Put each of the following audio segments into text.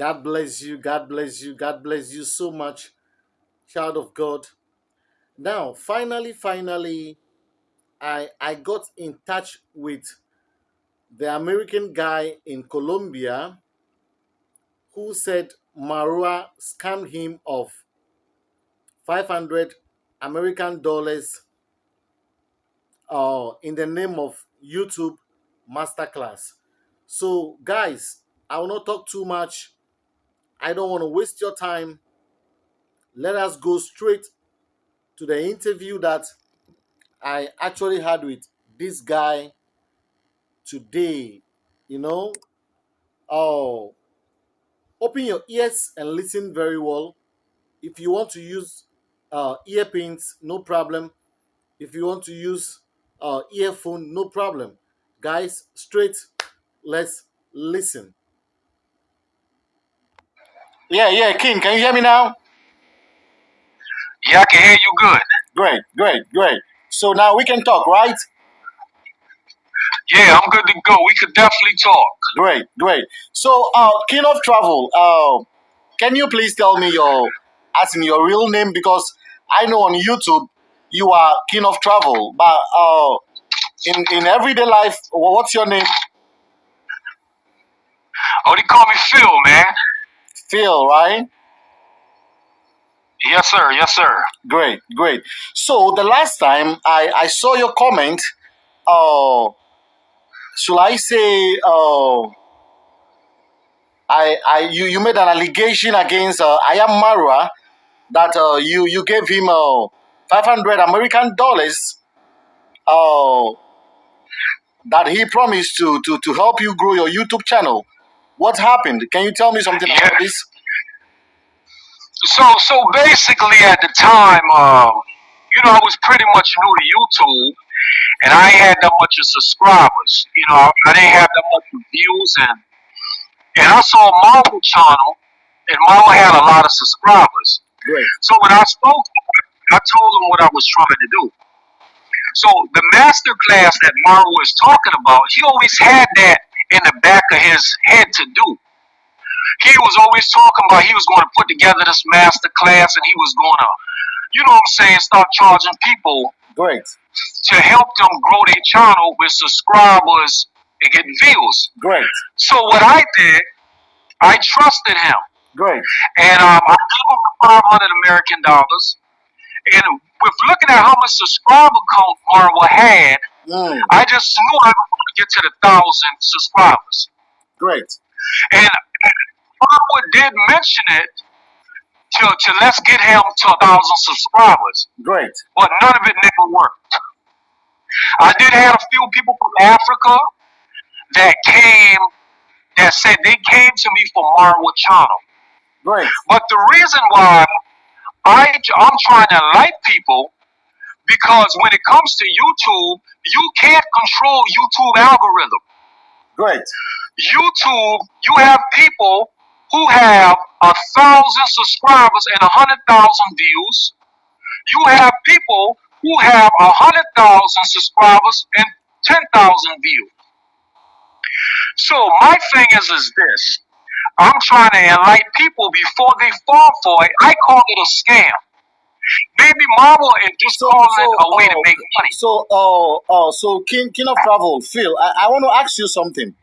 God bless you. God bless you. God bless you so much, child of God. Now, finally, finally, I I got in touch with the American guy in Colombia who said Marwa scammed him of 500 American dollars uh, in the name of YouTube Masterclass. So, guys, I will not talk too much. I don't want to waste your time. Let us go straight to the interview that I actually had with this guy today. You know, oh, open your ears and listen very well. If you want to use uh, earphones, no problem. If you want to use uh, earphone, no problem. Guys, straight, let's listen. Yeah, yeah, King, can you hear me now? Yeah, I can hear you good. Great, great, great. So now we can talk, right? Yeah, I'm good to go. We could definitely talk. Great, great. So, uh, King of Travel, uh, can you please tell me your, as in your real name? Because I know on YouTube you are King of Travel, but uh, in in everyday life, what's your name? Oh, they call me Phil, man. Phil, right? Yes, sir. Yes, sir. Great, great. So the last time I I saw your comment, uh, should I say, uh, I I you you made an allegation against uh, I am Marwa that uh, you you gave him uh, 500 American dollars uh, that he promised to, to to help you grow your YouTube channel. What happened? Can you tell me something Yeah. about this? So, so basically, at the time, um, you know, I was pretty much new to YouTube, and I ain't had that much of subscribers. You know, I didn't have that much of views, and and I saw Marvel channel, and Marvel had a lot of subscribers. Great. So when I spoke, I told him what I was trying to do. So the master class that Marvel was talking about, he always had that in the back of his head to do. He was always talking about he was going to put together this master class and he was going to, you know what I'm saying, start charging people Great. to help them grow their channel with subscribers and getting views. Great. So what I did, I trusted him. Great. And um, I gave him 500 American dollars. And with looking at how much subscriber count Marvel had, Mm, I just knew I was going to get to the thousand subscribers. great. And Marvel did mention it to, to let's get him to a thousand subscribers, Great. but none of it never worked. I did have a few people from Africa that came that said they came to me for Marvel channel. Great. But the reason why I, I'm trying to enlighten people because when it comes to YouTube, you can't control YouTube algorithm. Great. YouTube, you have people who have a thousand subscribers and a hundred thousand views. You have people who have a hundred thousand subscribers and ten thousand views. So my thing is is this. I'm trying to enlighten people before they fall for it. I call it a scam. Maybe Marvel and just So, call so, a way to uh, make money. so, uh, uh, so King, King of Travel, Phil, I, I want to ask you something.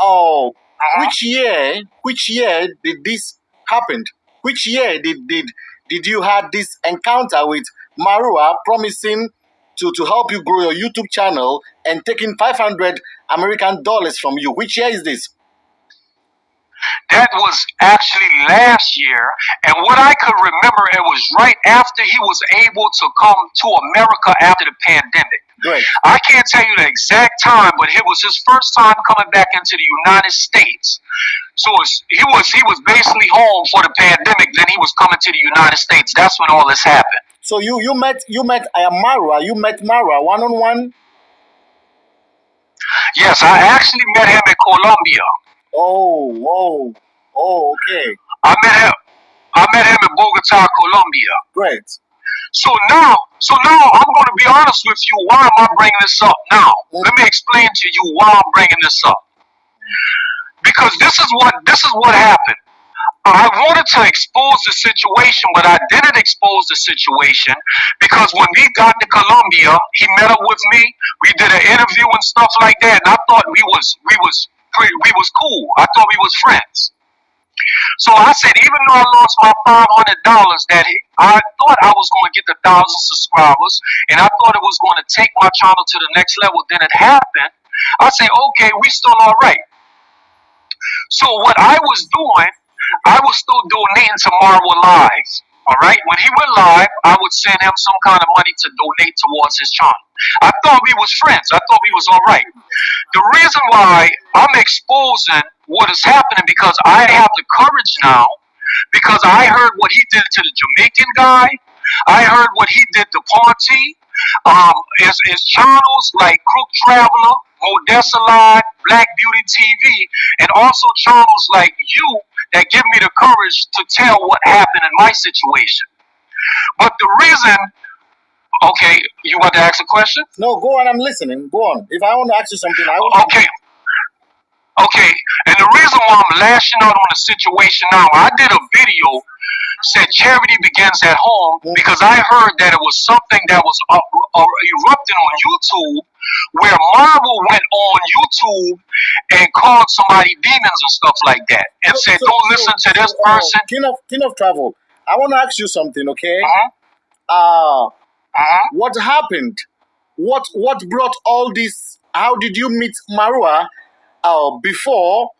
Oh, Uh-huh. which year, which year did this happen? Which year did did did you had this encounter with Marwa promising to to help you grow your YouTube channel and taking 500 American dollars from you? Which year is this? That was actually last year, and what I could remember, it was right after he was able to come to America after the pandemic. Great. I can't tell you the exact time, but it was his first time coming back into the United States. So he was he was basically home for the pandemic. Then he was coming to the United States. That's when all this happened. So you you met you met uh, Marwa, you met Mara one on one. Yes, I actually met him in Colombia. Oh, whoa, oh, okay, I met him. I met him in Bogota, Colombia. great. So now, so now I'm going to be honest with you. Why am I bringing this up now? Let me explain to you why I'm bringing this up. Because this is what this is what happened. I wanted to expose the situation, but I didn't expose the situation because when we got to Colombia, he met up with me. We did an interview and stuff like that, and I thought we was we was we was cool. I thought we was friends. So I said, even though I lost my five hundred dollars, that I thought I was going to get the thousand subscribers, and I thought it was going to take my channel to the next level. Then it happened. I said, okay, we still all right. So what I was doing, I was still donating to Marvel Live. All right. When he went live, I would send him some kind of money to donate towards his channel. I thought we was friends. I thought we was all right. The reason why I'm exposing what is happening because I have the courage now because I heard what he did to the Jamaican guy. I heard what he did to Ponty. Um, his, his channels like Crook Traveler, Odessa Live, Black Beauty TV, and also channels like you that give me the courage to tell what happened in my situation. But the reason, okay, you want to ask a question? No, go on. I'm listening. Go on. If I want to ask you something, I will. Okay, okay. And the reason why I'm lashing out on the situation now, I did a video said charity begins at home because I heard that it was something that was uh, uh, erupting on YouTube where Marvel went on YouTube and called somebody demons and stuff like that and So, said, so, don't so, listen to this uh, person. king of king of travel. I want to ask you something, okay? Uh-huh, Uh, uh-huh. what happened? What what brought all this? How did you meet Marwa uh, before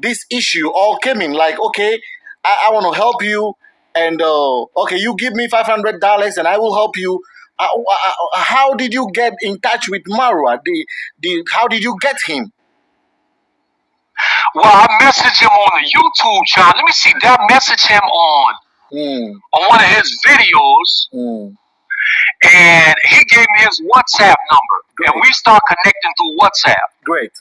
this issue all came in? Like, okay, I, I want to help you, and uh, okay, you give me five hundred dollars, and I will help you. Uh, uh, uh, how did you get in touch with Marwa? The, the, how did you get him? Well, I messaged him on the YouTube channel. Let me see. I message him on Mm, on one of his videos? mm, And he gave me his WhatsApp number, and we start connecting through WhatsApp. great.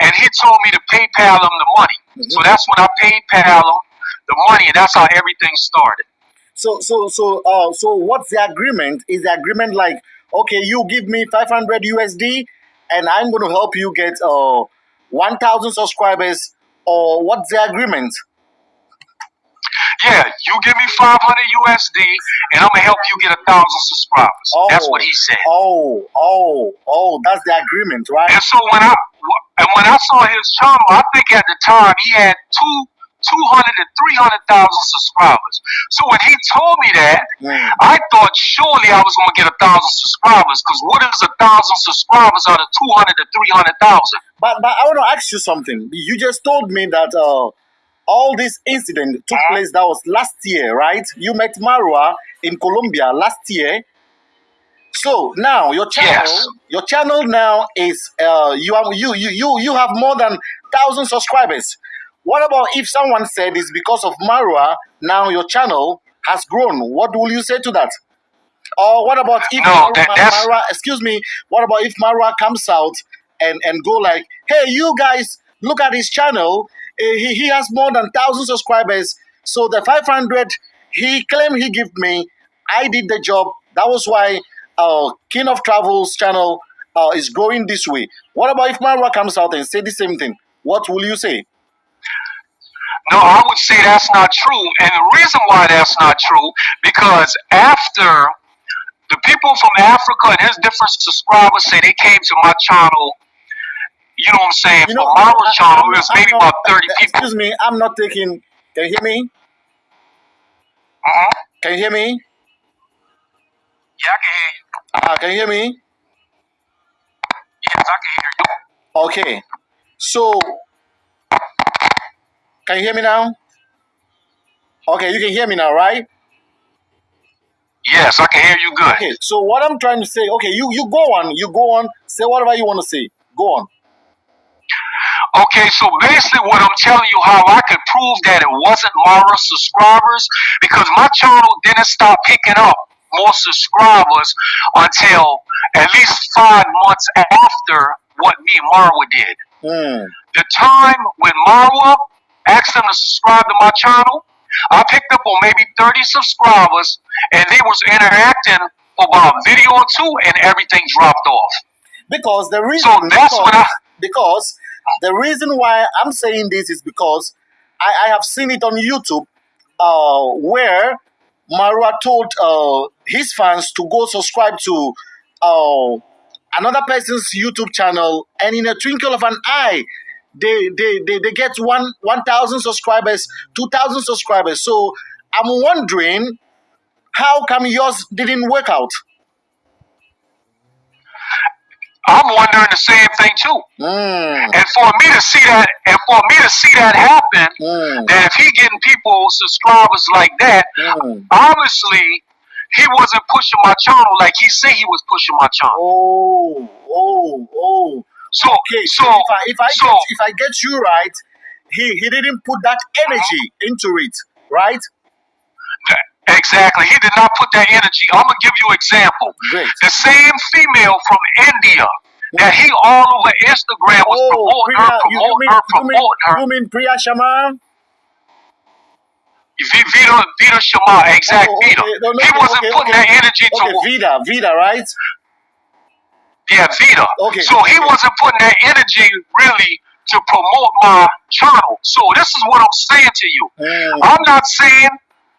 and he told me to PayPal him the money. So hmm that's when I PayPal him the money, and that's how everything started. So, so, so, uh, so, what's the agreement? Is the agreement like, okay, you give me 500 USD, and I'm going to help you get uh 1,000 subscribers, or what's the agreement? Yeah, you give me 500 USD, and I'm gonna help you get a thousand subscribers. That's what Oh, he said. oh, oh, oh, that's the agreement, right? And so when I and when I saw his channel, I think at the time he had two. 200 to 300,000 subscribers. So when he told me that, Mm. I thought surely I was going to get a thousand subscribers. Because what is a thousand subscribers out of 200 to 300,000? But, but I want to ask you something. You just told me that uh, all this incident took Uh-huh. place. That was last year, right? You met Marwa in Colombia last year. So now your channel, Yes. your channel now is uh, you have you you you you have more than thousand subscribers. What about if someone said it's because of Marwa now your channel has grown? What will you say to that? Or what about if No, Mar- that that's Marwa, excuse me, what about if Marwa comes out and, and go like, hey, you guys, look at his channel. Eh, He, he has more than 1,000 subscribers. So the 500 he claimed he gave me, I did the job. That was why uh, King of Travels channel uh, is growing this way. What about if Marwa comes out and say the same thing? What will you say? No, I would say that's not true. And the reason why that's not true, because after the people from Africa and his different subscribers say they came to my channel, you know what I'm saying, You for know, my I, channel, I'm it not, was I'm maybe not, about 30 people. excuse me, I'm not taking, can you hear me? Uh-huh. Can you hear me? Yeah, I can hear you. Uh, can you hear me? Yes, I can hear you. Okay. So, can you hear me now? Okay, you can hear me now, right? Yes, I can hear you good. Okay. So what I'm trying to say, okay, you you go on, you go on, say whatever you want to say. Go on. Okay, so basically what I'm telling you how I could prove that it wasn't Mara subscribers because my channel didn't stop picking up more subscribers until at least five months after what me and Marwa did. Hmm. The time when Marwa asked them to subscribe to my channel, I picked up on maybe 30 subscribers and they was interacting for about a video or two and everything dropped off. Because the reason, So that's when I because because the reason why I'm saying this is because I, I have seen it on YouTube uh, where Marwa told uh, his fans to go subscribe to uh, another person's YouTube channel, and in a twinkle of an eye, they they they, they get one one thousand subscribers, two thousand subscribers. So I'm wondering how come yours didn't work out? I'm wondering the same thing too. Mm, And for me to see that, and for me to see that happen, mm, that if he getting people subscribers like that, mm. obviously he wasn't pushing my channel like he said he was pushing my channel. Oh, oh, oh. So, Okay, so if I if I so get if I get you right, he he didn't put that energy into it, right? exactly, he did not put that energy. I'm gonna give you an example. Great. The same female from India that he all over Instagram was Oh, promoting her, Priya, you, you promoting mean her, promoting her. you mean Priya Sharma? V- Vita, Vita Shama, exact Oh, oh Vita. okay, no, no, He wasn't okay, putting okay. that energy to Okay, Vida, Vida, right? Yeah, Vita. Okay, So he wasn't putting that energy really to promote my channel. So this is what I'm saying to you. Mm, I'm not saying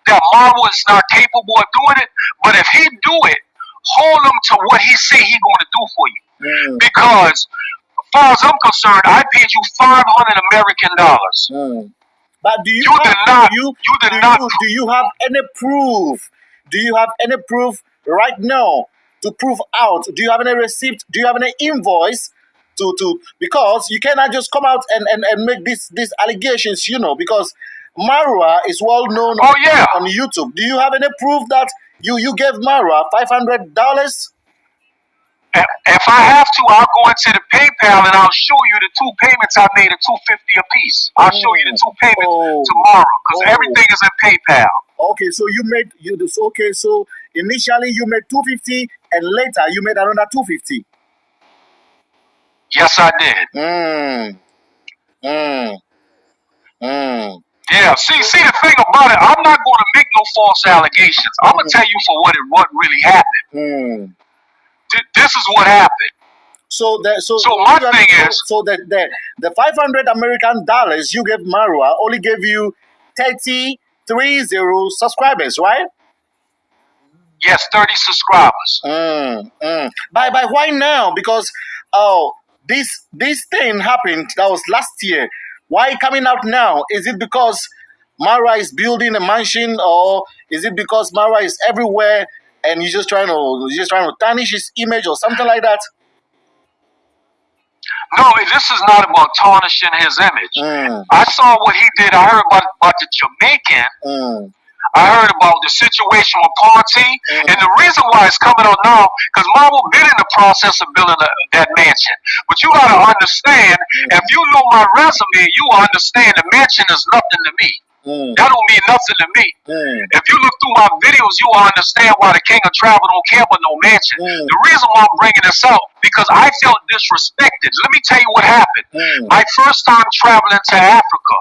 that Marvel is not capable of doing it, but if he do it, hold him to what he say he going to do for you. mm, Because, as far as I'm concerned, I paid you 500 American dollars. mm. But do you You have did not. do you You do did not. you do you have any proof? Do you have any proof right now to prove out? Do you have any receipt? Do you have any invoice to to because you cannot just come out and and, and make these these allegations, you know, because Marwa is well known Oh yeah. on YouTube. Do you have any proof that you you gave Marwa five hundred dollars? If I have to, I'll go into the PayPal and I'll show you the two payments I made at 250 a piece. I'll show you the two oh. payments Oh, tomorrow because oh. everything is in PayPal. Okay, so you made you this okay. So initially you made two fifty, and later you made another two fifty. Yes, I did. Mm, mm, mm. Yeah. See, see the thing about it, I'm not going to make no false allegations. I'm gonna tell you for what it what really happened. Mm. Th- This is what happened. So the so So my thing so- is- so the the the five hundred American dollars you gave Marwa only gave you thirty three zero subscribers, right? Yes, 30 subscribers. Mm, mm. By by why now? Because oh this this thing happened that was last year. Why coming out now? Is it because Mara is building a mansion, or is it because Mara is everywhere and you're just trying to you're just trying to tarnish his image or something like that? No, this is not about tarnishing his image. Mm, I saw what he did. I heard about, about the Jamaican. I heard about the situation with Ponty, Mm. and the reason why it's coming out now, because Marvel been in the process of building a, that mansion. But you gotta understand, if you know my resume, you will understand the mansion is nothing to me. mm, That don't mean nothing to me. mm, If you look through my videos, you will understand why the King of Travel don't care about no mansion. Mm. The reason why I'm bringing this out because I felt disrespected. Let me tell you what happened. My first time traveling to Africa.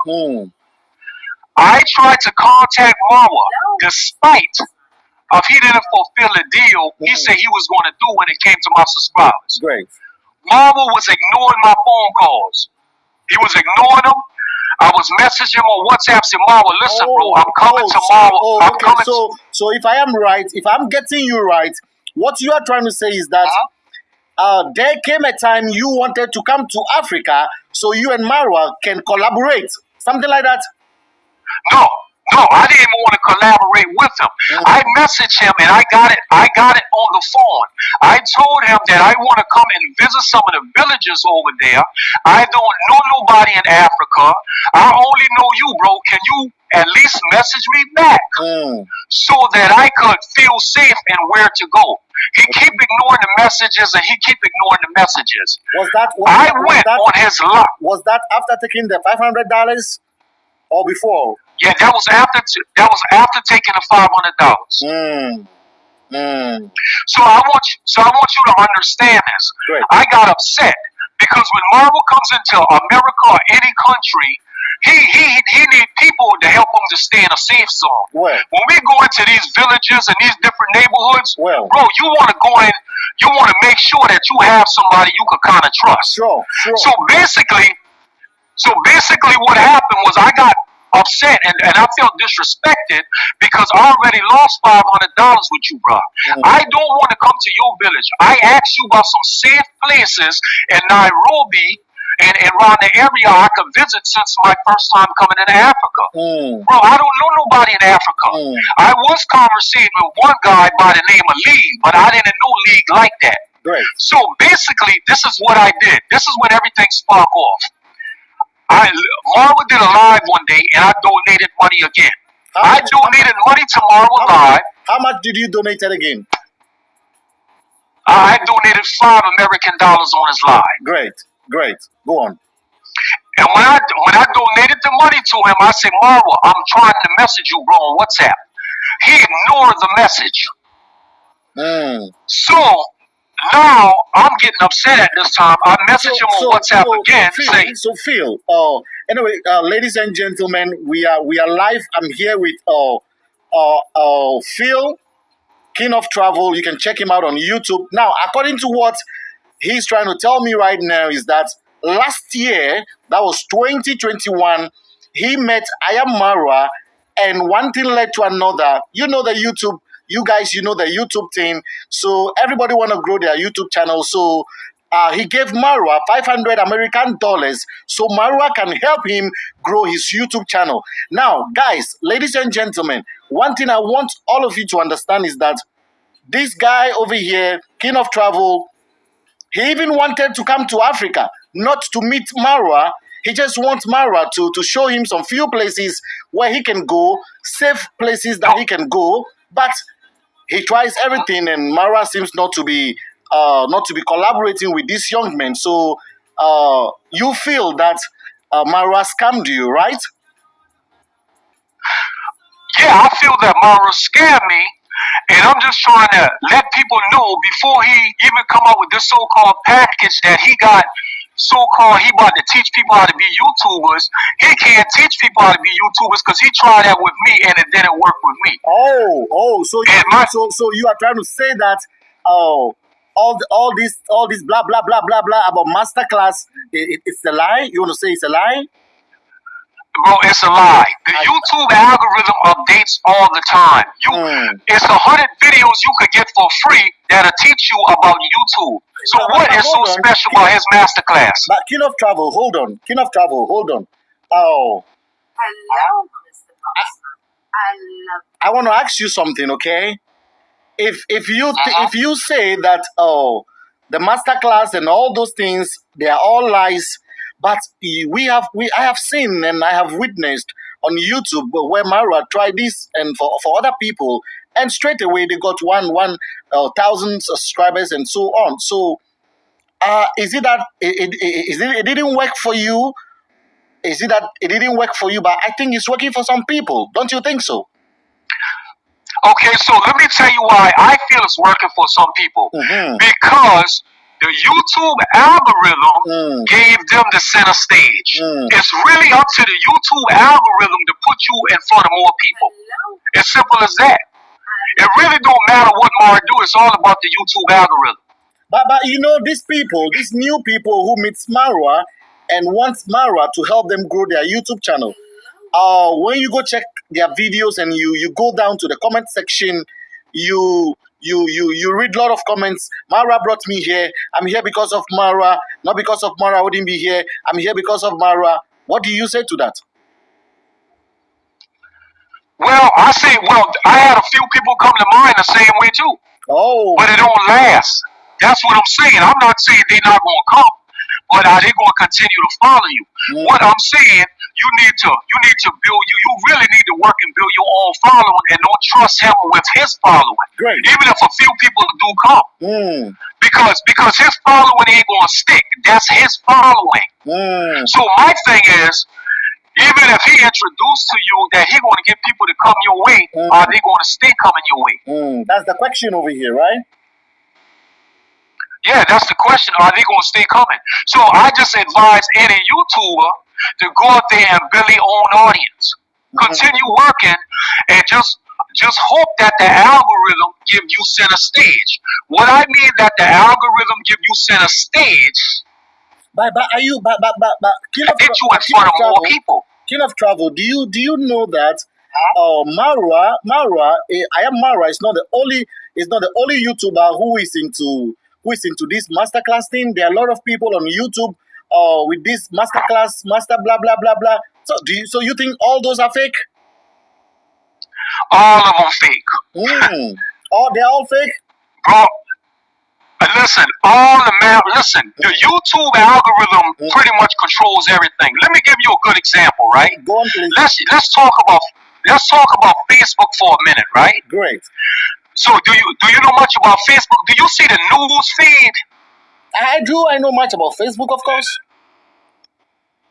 I tried to contact Marwa despite of he didn't fulfill the deal he said he was going to do when it came to my subscribers. Great. Marwa was ignoring my phone calls. He was ignoring them. I was messaging him on WhatsApp saying, Marwa, listen, bro, I'm coming oh, so- tomorrow. oh, I'm okay. coming. So, so if I am right, if I'm getting you right, what you are trying to say is that uh, there came a time you wanted to come to Africa, so you and Marwa can collaborate, something like that. No, no, I didn't even want to collaborate with him. Mm. I messaged him and I got it. I got it on the phone. I told him that I want to come and visit some of the villages over there. I don't know nobody in Africa. I only know you, bro. Can you at least message me back Mm, so that I could feel safe and where to go? He keep ignoring the messages and he keep ignoring the messages. Was that was, I that, was went that on his luck. was that after taking the five hundred dollars or before? Yeah, that was after t- that was after taking the five hundred dollars. Mm, mm, So I want you, so I want you to understand this. great. I got upset because when Marvel comes into America or any country, he he he need people to help him to stay in a safe zone. Well, When we go into these villages and these different neighborhoods, well, bro, you want to go in, you want to make sure that you have somebody you can kind of trust. sure, sure. So basically, so basically, what happened was I got upset and, and I felt disrespected because I already lost five hundred dollars with you, bro. Mm. I don't want to come to your village. I asked you about some safe places in Nairobi and, and around the area I could visit since my first time coming into Africa. Mm. Bro, I don't know nobody in Africa. Mm. I was conversing with one guy by the name of Lee, but I didn't know Lee like that. Great. So basically, this is what I did. This is when everything sparked off. I Marwa did a live one day, and I donated money again. How I much, donated money to Marwa how, live. how much did you donate it again? I donated five American dollars on his live. Great. Great. Go on. And when I when I donated the money to him, I said, Marwa, I'm trying to message you, bro, on WhatsApp. He ignored the message. Mm. So now I'm getting upset at this time. I message So, him on so, WhatsApp so, again, Phil, say, so Phil, uh, anyway, uh, ladies and gentlemen, we are we are live. I'm here with uh, uh, uh, Phil, King of Travel. You can check him out on YouTube. Now, according to what he's trying to tell me right now, is that last year, that was 2021, he met Ayam Marwa, and one thing led to another. You know the YouTube, you guys, you know the YouTube thing. So everybody want to grow their YouTube channel. So uh, he gave Marwa 500 American dollars so Marwa can help him grow his YouTube channel. Now, guys, ladies and gentlemen, one thing I want all of you to understand is that this guy over here, King of Travel, he even wanted to come to Africa, not to meet Marwa. He just wants Marwa to, to show him some few places where he can go, safe places that he can go. But he tries everything, and Mara seems not to be uh, not to be collaborating with this young man. So uh, you feel that uh, Marwa scammed you, right? yeah, I feel that Mara scammed me, and I'm just trying to let people know before he even come up with this so-called package that he got. So-called, he about to teach people how to be YouTubers. He can't teach people how to be YouTubers because he tried that with me and it didn't work with me. Oh, oh, so you, my so so you are trying to say that oh all the, all this all this blah blah blah blah blah about masterclass it, it, it's a lie. You want to say it's a lie? Bro, it's a lie. The YouTube algorithm updates all the time. You, Mm. it's a hundred videos you could get for free that'll teach you about YouTube. So But- what but is so on. special about his masterclass? But King of Travel, hold on. King of Travel, hold on. Oh, Hello, Mr. Bossman. I love I want to ask you something, okay? If if you th- Uh-huh. if you say that oh the masterclass and all those things they are all lies, but we have we I have seen and I have witnessed on YouTube where Mara tried this and for for other people and straight away they got one one uh, thousand subscribers and so on. So uh, is it that it, it, it, is it, it didn't work for you? Is it that it didn't work for you? But I think it's working for some people. Don't you think so? Okay, so let me tell you why I feel it's working for some people. Mm-hmm. Because the YouTube algorithm Mm. gave them the center stage. Mm. It's really up to the YouTube algorithm to put you in front of more people. As simple as that. It really don't matter what Mara do. It's all about the YouTube algorithm. But but you know these people, these new people who meet Marwa and want Marwa to help them grow their YouTube channel. Uh, when you go check their videos and you you go down to the comment section, you you you you read a lot of comments. Mara brought me here. I'm here because of Mara, not because of Mara. I wouldn't be here. I'm here because of Mara. What do you say to that? Well, I say, well, I had a few people come to mind the same way too, Oh, but it don't last. That's what I'm saying. I'm not saying they're not going to come, but are they going to continue to follow you? Mm. What I'm saying, you need to, you need to build, you, you really need to work and build your own following, and don't trust him with his following. great. Even if a few people do come, Mm, because because his following ain't going to stick. That's his following. mm, So my thing is, even if he introduced to you that he going to get people to come your way, Mm. are they going to stay coming your way? mm. That's the question over here, right? Yeah, that's the question. Are they going to stay coming? So I just advise any YouTuber to go out there and build their own audience. Continue working and just just hope that the algorithm give you center stage. What I mean that the algorithm give you center stage, But but are you but but but but King of, get you in front of more people. king of travel. Do you do you know that uh, Marwa Marwa eh, I am Marwa is not the only is not the only YouTuber who is into who is into this masterclass thing. There are a lot of people on YouTube uh, with this masterclass master blah blah blah blah. So do you so you think all those are fake? All of them fake. Mm. Oh, they're all fake. Bro, listen, all the map, listen, the YouTube algorithm Mm. pretty much controls everything. Let me give you a good example, right? Go on, please. Let's let's talk about let's talk about Facebook for a minute, right? Great. So do you do you know much about Facebook? Do you see the news feed? I do. I know much about Facebook, of course.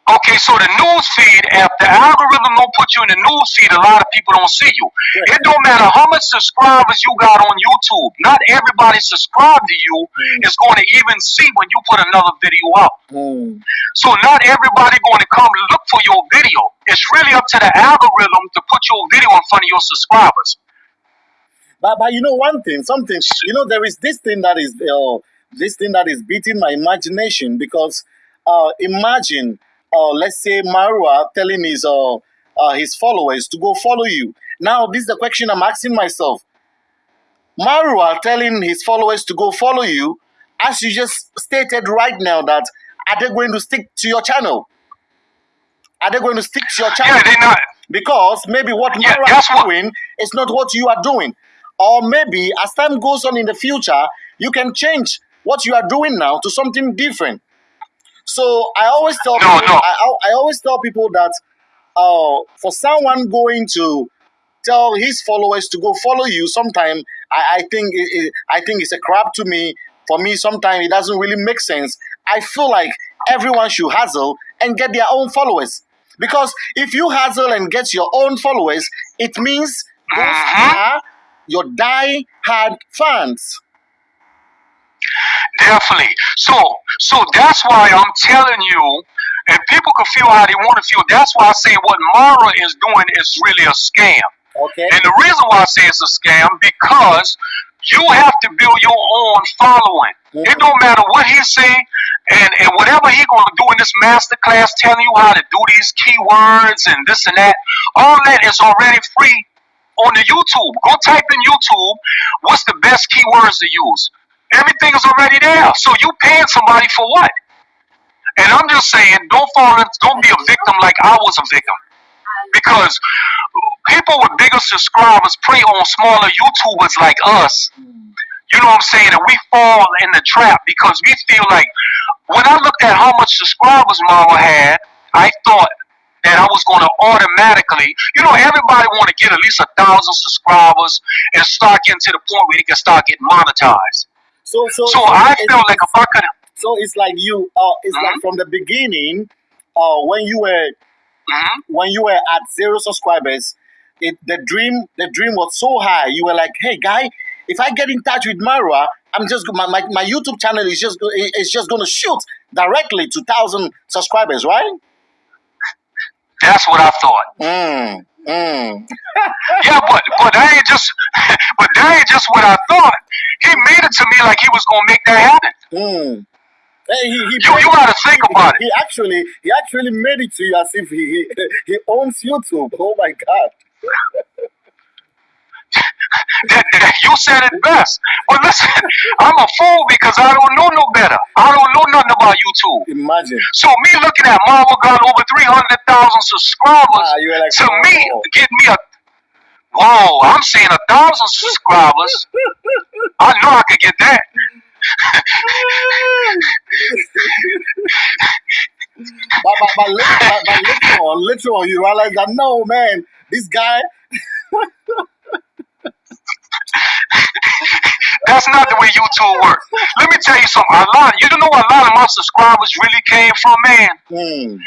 Okay, so the news feed, if the algorithm don't put you in the news feed, a lot of people don't see you. It don't matter how much subscribers you got on YouTube. Not everybody subscribed to you Mm. is going to even see when you put another video up. Mm. So not everybody going to come look for your video. It's really up to the algorithm to put your video in front of your subscribers. But, but you know one thing, something you know there is this thing that is uh, this thing that is beating my imagination because uh, imagine uh, let's say Marwa telling his uh, uh, his followers to go follow you. Now this is the question I'm asking myself. Marwa telling his followers to go follow you, as you just stated right now that are they going to stick to your channel? Are they going to stick to your channel? Yeah, not. because maybe what Yeah, Mara is doing is not what you are doing. Or maybe as time goes on in the future, you can change what you are doing now to something different. So I always tell No, people, no. I, I always tell people that uh, for someone going to tell his followers to go follow you, sometime I, I think it, it- I think it's a crap to me. For me, sometimes it doesn't really make sense. I feel like everyone should hustle and get their own followers. Because if you hustle and get your own followers, it means those Mhm. are your die-hard fans. Definitely. So, so that's why I'm telling you, and people can feel how they want to feel. That's why I say what Mara is doing is really a scam. Okay. And the reason why I say it's a scam because you have to build your own following. Mhm. It don't matter what he say, and, and whatever he gonna do in this master class, telling you how to do these keywords and this and that. All that is already free on the YouTube. Go type in YouTube. What's the best keywords to use? Everything is already there. So you paying somebody for what? And I'm just saying, don't fall. in- Don't be a victim like I was a victim because people with bigger subscribers prey on smaller YouTubers like us. You know what I'm saying? And we fall in the trap because we feel like when I looked at how much subscribers Mama had, I thought that I was going to automatically, you know, everybody want to get at least a thousand subscribers and start getting to the point where they can start getting monetized. So so So I felt like I could, so it's like you uh it's like Mhm. from the beginning, uh when you were Mhm. when you were at zero subscribers, it the dream the dream was so high. You were like, hey guy, if I get in touch with Marwa, I'm just my, my, my YouTube channel is just is just gonna shoot directly to thousand subscribers, right? that's what I thought. Mm, mm. Yeah, but but that ain't just, but that ain't just what I thought. He made it to me like he was gonna make that happen. Mm. Hey, he, he, You you gotta think about it. he actually he actually made it to you as if he he, he owns YouTube. Oh my god. That, that- you said it best. But listen, I'm a fool because I don't know no better. I don't know nothing about YouTube. Imagine. So me looking at Marvel got over three hundred thousand subscribers. Ah, like, to me, "Oh." get me a whoa. I'm saying a thousand subscribers. I know I could get that. but, but, but, later, but, but later on, you realize that no, man, this guy, That's not the way YouTube works. Let me tell you something. A lot, you don't know, a lot of my subscribers really came from man. hmm,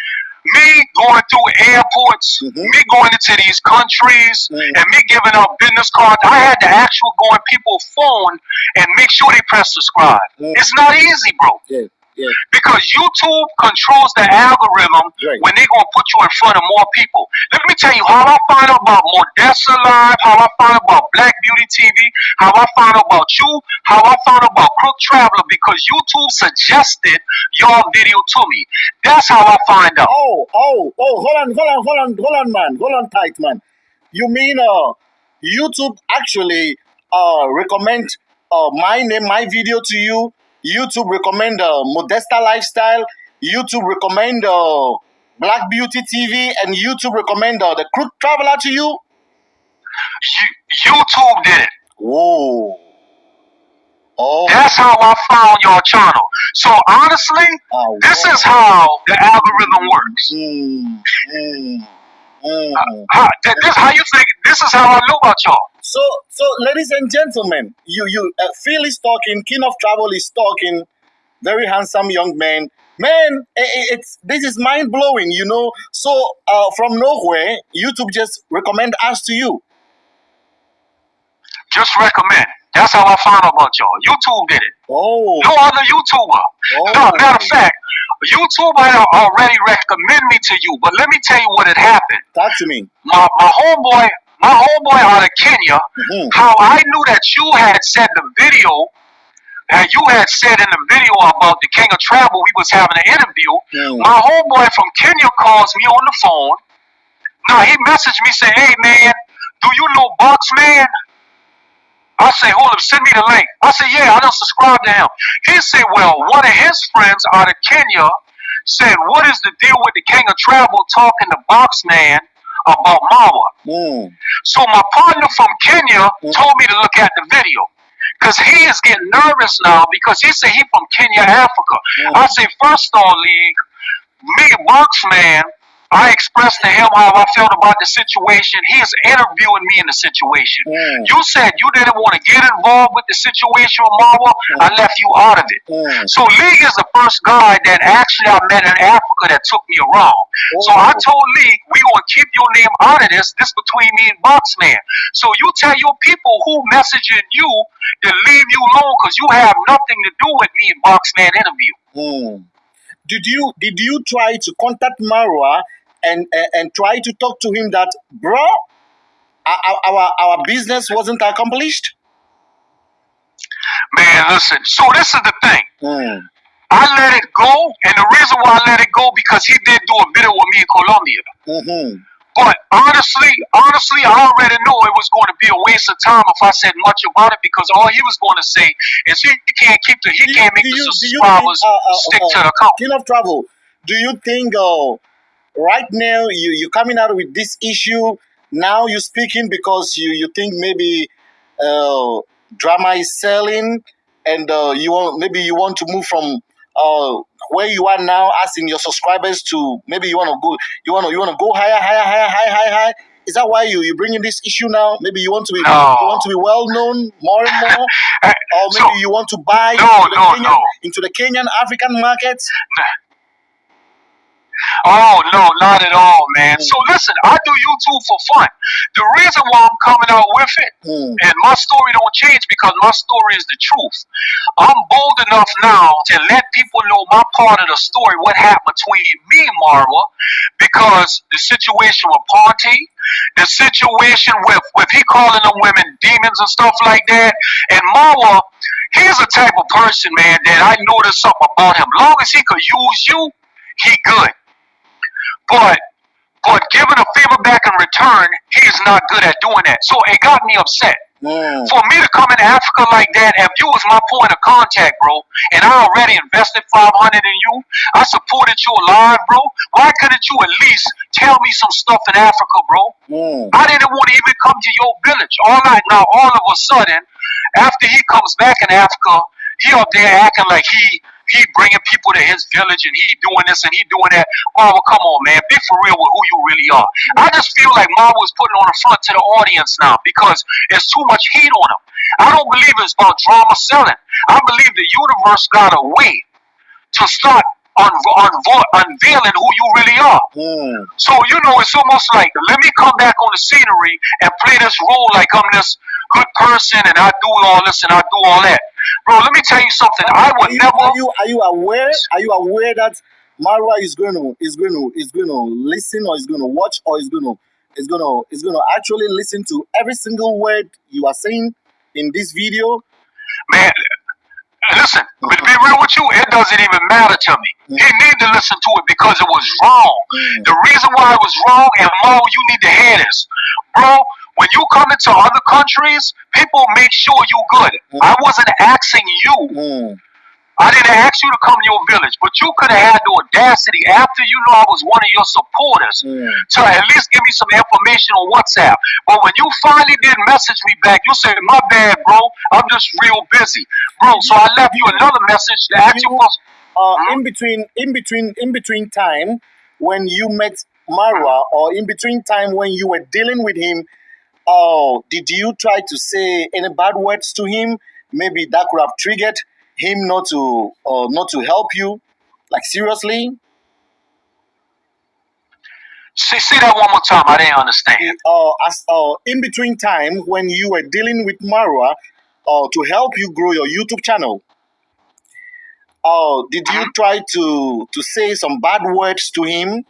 Me going through airports, Mhm. me going into these countries, Mm. and me giving out business cards. I had to actually go on people's phone and make sure they press subscribe. Mm. It's not easy, bro. yeah, Yeah. Because YouTube controls the algorithm Right. when they're gonna put you in front of more people. Let me tell you how I find out about Modessa Live, how I find out about Black Beauty TV, how I found out about you, how I found out about Crook Traveler because YouTube suggested your video to me. That's how I find out. Oh, oh, oh, hold on, hold on, hold on, hold on, man. Hold on tight, man. You mean uh YouTube actually uh recommend uh my name, my video to you. YouTube recommend uh Modesta Lifestyle. YouTube recommend uh Black Beauty TV and YouTube recommend uh, the Crook Traveler to you. You, YouTube did it. Whoa. Oh, That's how I found your channel. So honestly, oh, this is how the algorithm works. Mm, mm, mm. How, this how you think? This is how I know about y'all. So, so, ladies and gentlemen, you, you, uh, Phil is talking. King of Travel is talking. Very handsome young man. Man, i- i- it's this is mind blowing. You know. So, uh, from nowhere, YouTube just recommend us to you. Just recommend. That's how I found out about y'all. YouTube did it. Oh, No other YouTuber. oh, No, matter of fact, YouTube had already recommend me to you. But let me tell you what had happened. talk to me. My my homeboy, my homeboy out of Kenya. Mhm. How I knew that you had said the video. And you had said in the video about the King of Travel, we was having an interview. Mm. My homeboy from Kenya calls me on the phone. Now he messaged me saying, "Hey man, do you know Box Man?" I say, "Hold up, send me the link." I say, "Yeah, I don't subscribe to him." He said, "Well, one of his friends out of Kenya said, what is the deal with the King of Travel talking to Box Man about Mawa?" Mm. So my partner from Kenya Mm. told me to look at the video. Cause he is getting nervous now because he said he from Kenya, Africa. Mm. I say, first all, League, me, Boxman, I expressed to him how I felt about the situation. He is interviewing me in the situation. Mm. You said you didn't want to get involved with the situation with Marwa. I left you out of it. Mm. So Lee is the first guy that actually I met in Africa that took me around. So I Oh. told Lee, we gonna keep your name out of this. This between me and Boxman. So you tell your people who messaging you to leave you alone because you have nothing to do with me and Boxman interview. Mm. Did you did you try to contact Marwa and and, and try to talk to him that bro, our our, our business wasn't accomplished? Man, listen. So this is the thing. Mm. I let it go, and the reason why I let it go because he did do a video with me in Colombia. Mm-hmm. But honestly, honestly, I already knew it was going to be a waste of time if I said much about it because all he was going to say is he can't keep the he Do you, can't make do the you, you think, uh, uh, stick uh, to the account. King of Travel, do you think uh, right now you you coming out with this issue. Now you're speaking because you you think maybe uh, drama is selling and uh, you want maybe you want to move from uh, where you are now asking your subscribers to maybe you want to go you want to you want to go higher higher higher higher higher higher. Is that why you you bringing this issue now? Maybe you want to be No. you want to be well known more and more? Eh, or maybe so- you want to buy No, into, the no, Kenyan, into the Kenyan African markets. Oh no, not at all, man. Mm. So listen, I do YouTube for fun. The reason why I'm coming out with it, Mm. and my story don't change because my story is the truth. I'm bold enough now to let people know my part of the story, what happened between me and Marwa, because the situation with Ponty, the situation with with he calling them women demons and stuff like that, and Marwa, he's a type of person, man, that I noticed something about him. Long as he could use you, he good. But but giving a favor back in return, he's not good at doing that. So it got me upset. Mm. For me to come in Africa like that, if you was my point of contact, bro, and I already invested five hundred in you, I supported you alive, bro. Why couldn't you at least tell me some stuff in Africa, bro? Mm. I didn't want to even come to your village. All right, now all of a sudden, after he comes back in Africa, he up there acting like he he bringing people to his village and he doing this and he doing that. Marvel, come on, man, be for real with who you really are. I just feel like Marvel is putting on the front to the audience now because there's too much heat on him. I don't believe it's about drama selling. I believe the universe got a way to start unveiling who you really are. Mm. So you know, it's almost like let me come back on the scenery and play this role like I'm this good person and I do all this and I do all that. Bro. Let me tell you something. I Are you never. are you are you aware? Are you aware that Marwa is going to is going to is going to listen or is going to watch or is going to is going to is going to actually listen to every single word you are saying in this video? Man, listen, but to be real with you, it doesn't even matter to me. He need to listen to it because it was wrong. Mm. The reason why it was wrong, and Mo, you need to hear this. Bro, when you come into other countries, people make sure you're good. I wasn't asking you. Mm. I didn't ask you to come to your village, but you could have had the audacity after you know I was one of your supporters Mm. to at least give me some information on WhatsApp. But when you finally did message me back, you said, "My bad, bro. I'm just real busy, bro." So I left you another message to ask you uh, in between in between in between time when you met Marwa or in between time when you were dealing with him oh did you try to say any bad words to him? Maybe that could have triggered him not to uh, not to help you? Like seriously? See, see that one more time. I didn't understand. uh, as uh, in between time when you were dealing with Marwa uh, to help you grow your YouTube channel. Uh, did you try to to say some bad words to him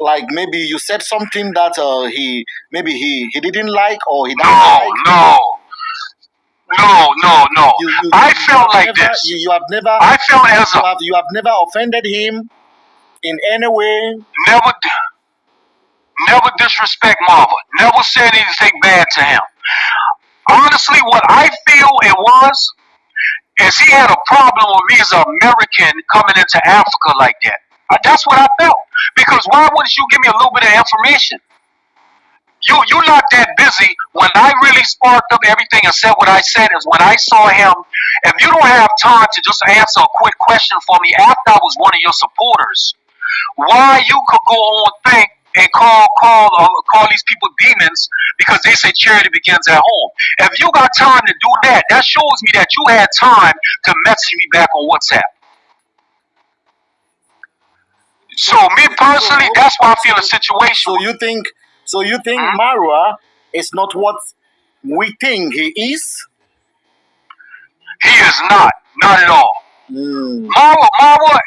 like maybe you said something that uh, he maybe he he didn't like or he doesn't No, like. no, no, no, no. You, you, I you felt like never, this. You, you have never I felt as you a have you have never offended him in any way. never, never disrespect Marwa. Never said anything bad to him. Honestly, what I feel it was is he had a problem with me as an American coming into Africa like that. That's what I felt. Because why wouldn't you give me a little bit of information? You you not that busy. When I really sparked up everything and said what I said is when I saw him. If you don't have time to just answer a quick question for me after I was one of your supporters, why you could go on thing and call call uh, call these people demons because they say charity begins at home. If you got time to do that, that shows me that you had time to message me back on WhatsApp. So me personally, that's why I feel the situation. So you think so you think Huh? Marwa is not what we think he is? He is not, not at all. Mm, Marwa, Marwa,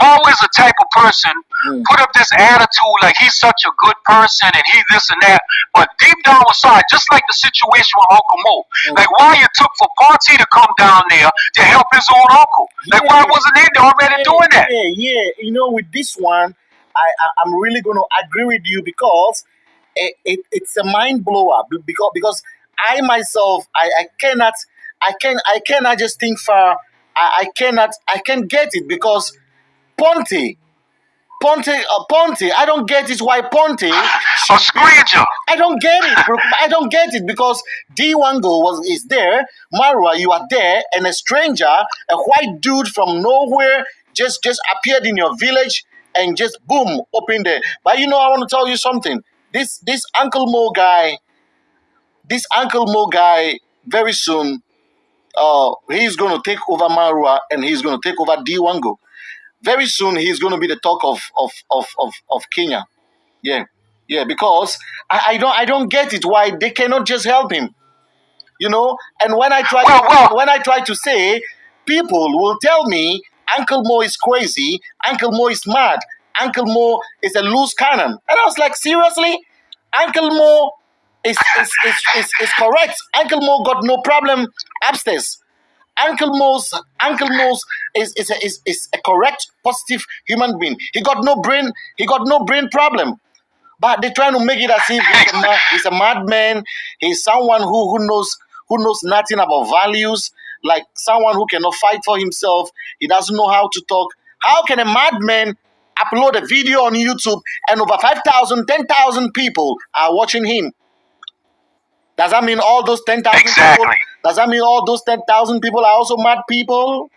Marwa is the type of person mm, put up this attitude like he's such a good person and he this and that. But deep down inside, just like the situation with Uncle Mo, Mm. like why it took for Ponty to come down there to help his own uncle. Like why wasn't they already yeah, doing that? Yeah, yeah. You know, with this one, I, I I'm really going to agree with you because it, it, it's a mind blower because because I myself I, I cannot I can I cannot just think far. I, I cannot I can get it because Ponty Ponty uh, Ponty I don't get it why stranger. I don't get it. I don't get it because D Wango was is there, Marwa, you are there, and a stranger, a white dude from nowhere, just just appeared in your village and just boom, opened there. But you know, I want to tell you something. This this Uncle Mo guy, this Uncle Mo guy, very soon, uh, he's gonna take over Marwa and he's gonna take over D Wango. Very soon, he's gonna be the talk of of of of, of Kenya. Yeah, yeah, because I, I don't I don't get it why they cannot just help him. You know, and when I try to, when I try to say, people will tell me Uncle Mo is crazy, Uncle Mo is mad, Uncle Mo is a loose cannon, and I was like, seriously, Uncle Mo is is, is, is, is correct. Uncle Mo got no problem upstairs. Uncle Mo's Uncle Mo's is, is, a, is, is a correct, positive human being. He got no brain. He got no brain problem. But they're trying to make it as if he's a, he's a madman. He's someone who, who knows who knows nothing about values, like someone who cannot fight for himself. He doesn't know how to talk. How can a madman upload a video on YouTube and over 5,000, 10,000 people are watching him? Does that mean all those 10,000 people? Does that mean all those 10,000 people are also mad people?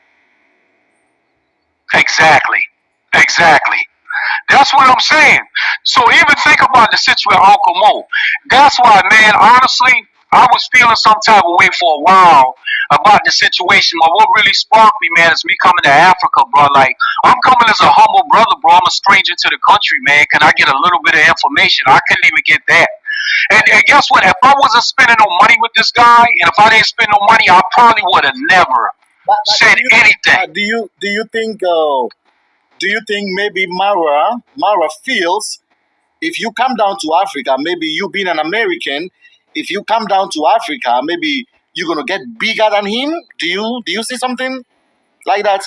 Exactly. Exactly. That's what I'm saying. So even think about the situation with Uncle Mo. That's why, man, honestly, I was feeling some type of way for a while about the situation. But what really sparked me, man, is me coming to Africa, bro. Like, I'm coming as a humble brother, bro. I'm a stranger to the country, man. Can I get a little bit of information? I couldn't even get that. And, and guess what? If I wasn't spending no money with this guy, and if I didn't spend no money, I probably would have never But, but said do you anything. uh, do you do you think uh, do you think maybe Mara Mara feels if you come down to Africa, maybe you being an American, if you come down to Africa, maybe you're gonna get bigger than him. Do you do you see something like that?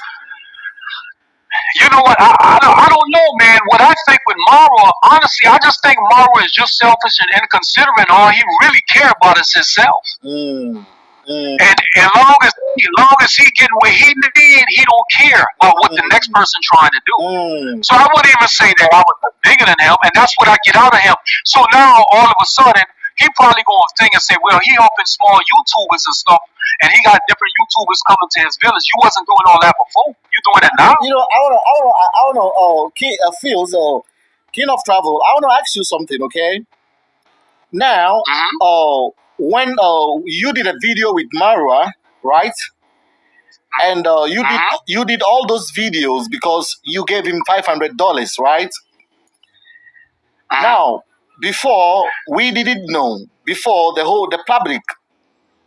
You know what? I, I, don't, I don't know, man. What I think with Mara, honestly, I just think Mara is just selfish and inconsiderate. All he really care about is himself. Mm, mm, And as long as as long as he getting what he need, he don't care about what the next person trying to do. mm. So I wouldn't even say that I was bigger than him, and that's what I get out of him. So now all of a sudden, he probably gonna think and say, well, he helping small YouTubers and stuff, and he got different YouTubers coming to his village. You wasn't doing all that before. You doing it now? You know, I wanna, I wanna, I wanna, uh, King, uh, Fields, uh, King of Travel. I wanna ask you something, okay? Now, hmm uh, when uh, you did a video with Marwa, right? And uh, you did hmm you did all those videos because you gave him five hundred dollars, right? hmm Now, before we didn't know, before the whole the public,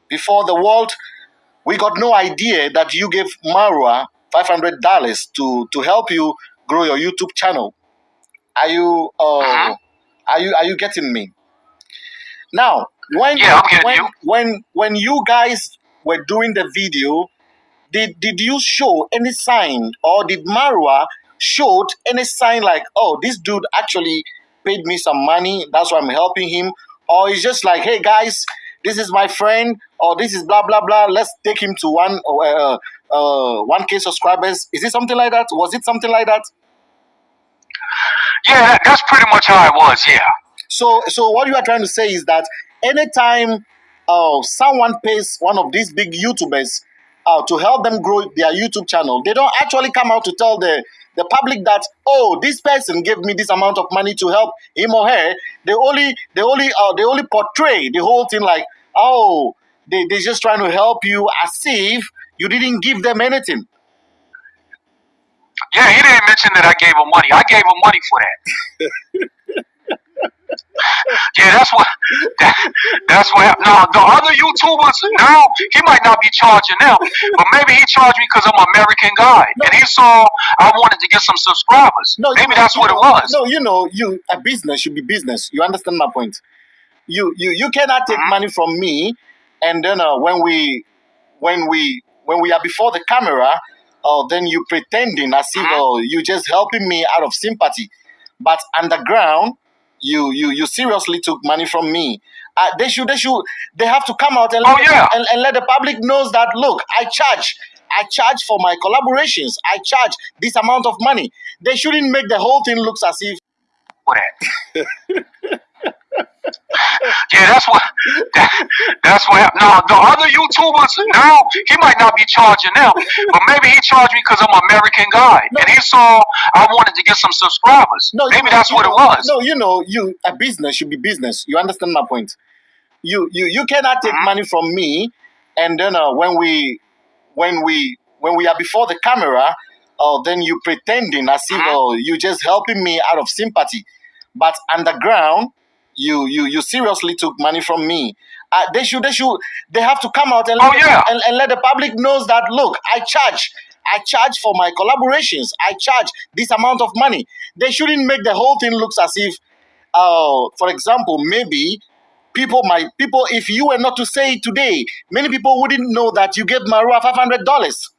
before the world, we got no idea that you gave Marwa five hundred dollars to to help you grow your YouTube channel. Are you hmm uh are you are you getting me? Now, when Yeah, when you. when when you guys were doing the video, did did you show any sign or did Marwa showed any sign like, oh, this dude actually paid me some money, that's why I'm helping him, or it's just like, hey guys, this is my friend, or this is blah blah blah. Let's take him to one uh, uh one k subscribers. Is it something like that? Was it something like that? Yeah, that's pretty much how it was. Yeah. So, so what you are trying to say is that anytime uh, someone pays one of these big YouTubers uh, to help them grow their YouTube channel, they don't actually come out to tell the the public that oh this person gave me this amount of money to help him or her. They only they only uh, they only portray the whole thing like oh they they're just trying to help you as if you didn't give them anything. Yeah, he didn't mention that I gave him money. I gave him money for that. Yeah, that's what that, that's what happened. Now the other YouTubers now he might not be charging them, but maybe he charged me because I'm an American guy, and he saw I wanted to get some subscribers. No, you Maybe know, that's you what it was. no, you know, you a business should be business. You understand my point? You you you cannot take Mhm. money from me, and then uh, when we when we when we are before the camera, uh, then you pretending as if Mhm. uh, you just helping me out of sympathy, but underground, you you you seriously took money from me. Uh, they should they should they have to come out and Oh let the, yeah, and, and let the public knows that look, I charge. I charge for my collaborations. I charge this amount of money. They shouldn't make the whole thing looks as if. Yeah, that's what that, that's what happened. Now the other YouTubers now he might not be charging them, but maybe he charged me because I'm an American guy, no and he saw I wanted to get some subscribers. no you Maybe know that's you what it was. no you know you a business should be business. You understand my point? You you you cannot take hmm money from me, and then uh, when we when we when we are before the camera, uh, then you pretending as if hmm uh, you just helping me out of sympathy, but underground, you you you seriously took money from me. Uh, they should they should they have to come out and Oh let the, yeah, and, and let the public knows that look, I charge. I charge for my collaborations. I charge this amount of money. They shouldn't make the whole thing looks as if, uh, for example, maybe people might people if you were not to say it today, many people wouldn't know that you gave Marwa five hundred dollars.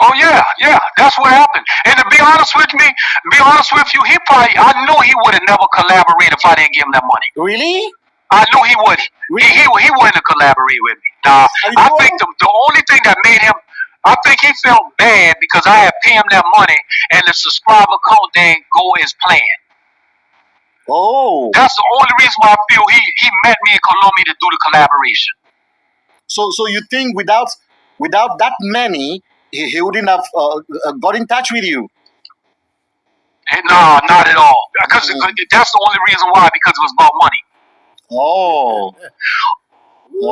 Oh yeah, yeah. That's what happened. And to be honest with me, be honest with you, he probably I knew he would have never collaborated if I didn't give him that money. Really? I knew he would. He Really? he, he wouldn't have collaborated with me. Nah, I think the, the only thing that made him, I think he felt bad because I had paid him that money and the subscriber count didn't go as planned. Oh, That's the only reason why I feel he he met me in Colombia to do the collaboration. so so you think without without that money, he, he wouldn't have uh, uh, got in touch with you? And no, not at all. Because Mm. that's the only reason why because it was about money. Oh,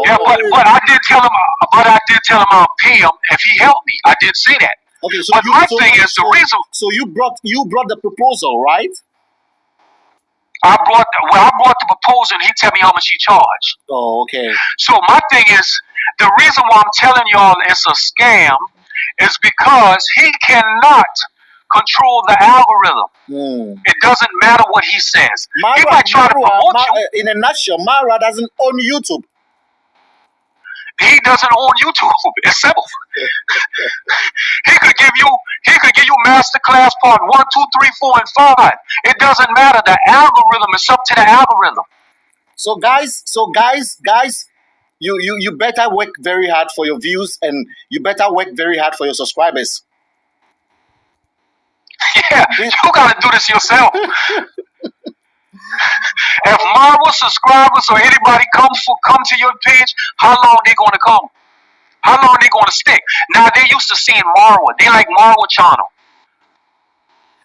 Yeah, but but I did tell him, but I did tell him I'll pay him if he helped me. I did say that. Okay, so But you my so thing is the so reason. so you brought you brought the proposal, right? I brought well, I brought the proposal, and he tell me how much he charged. Oh, okay. So my thing is, the reason why I'm telling y'all it's a scam is because he cannot control the algorithm. Hmm. It doesn't matter what he says. He Mara, might try to promote Ma- you. in a nutshell, Mara doesn't own YouTube. He doesn't own YouTube. It's simple. he could give you he could give you masterclass part one, two, three, four, and five. It doesn't matter. The algorithm is up to the algorithm. So guys, so guys, guys, you you you better work very hard for your views and you better work very hard for your subscribers. Yeah, you gotta do this yourself. if Marwa subscribers or anybody come for come to your page, how long they gonna come? How long they gonna stick? Now they used to seeing Marwa. They like Marwa channel.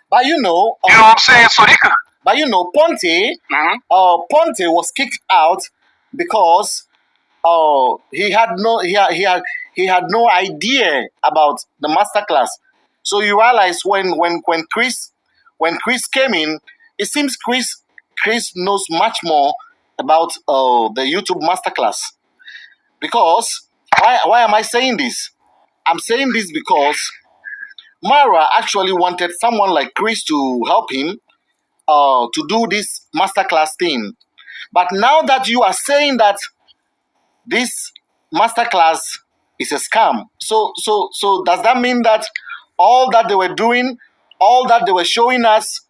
But you know, You know uh, what I'm saying? So they could. but you know, Ponty, hmm uh, Ponty was kicked out because uh, he had no he had, he had he had no idea about the masterclass. So you realize when when when Chris when Chris came in, it seems Chris Chris knows much more about uh, the YouTube masterclass. Because why why am I saying this? I'm saying this because Mara actually wanted someone like Chris to help him uh, to do this masterclass thing. But now that you are saying that this masterclass is a scam, so so so does that mean that all that they were doing, all that they were showing us,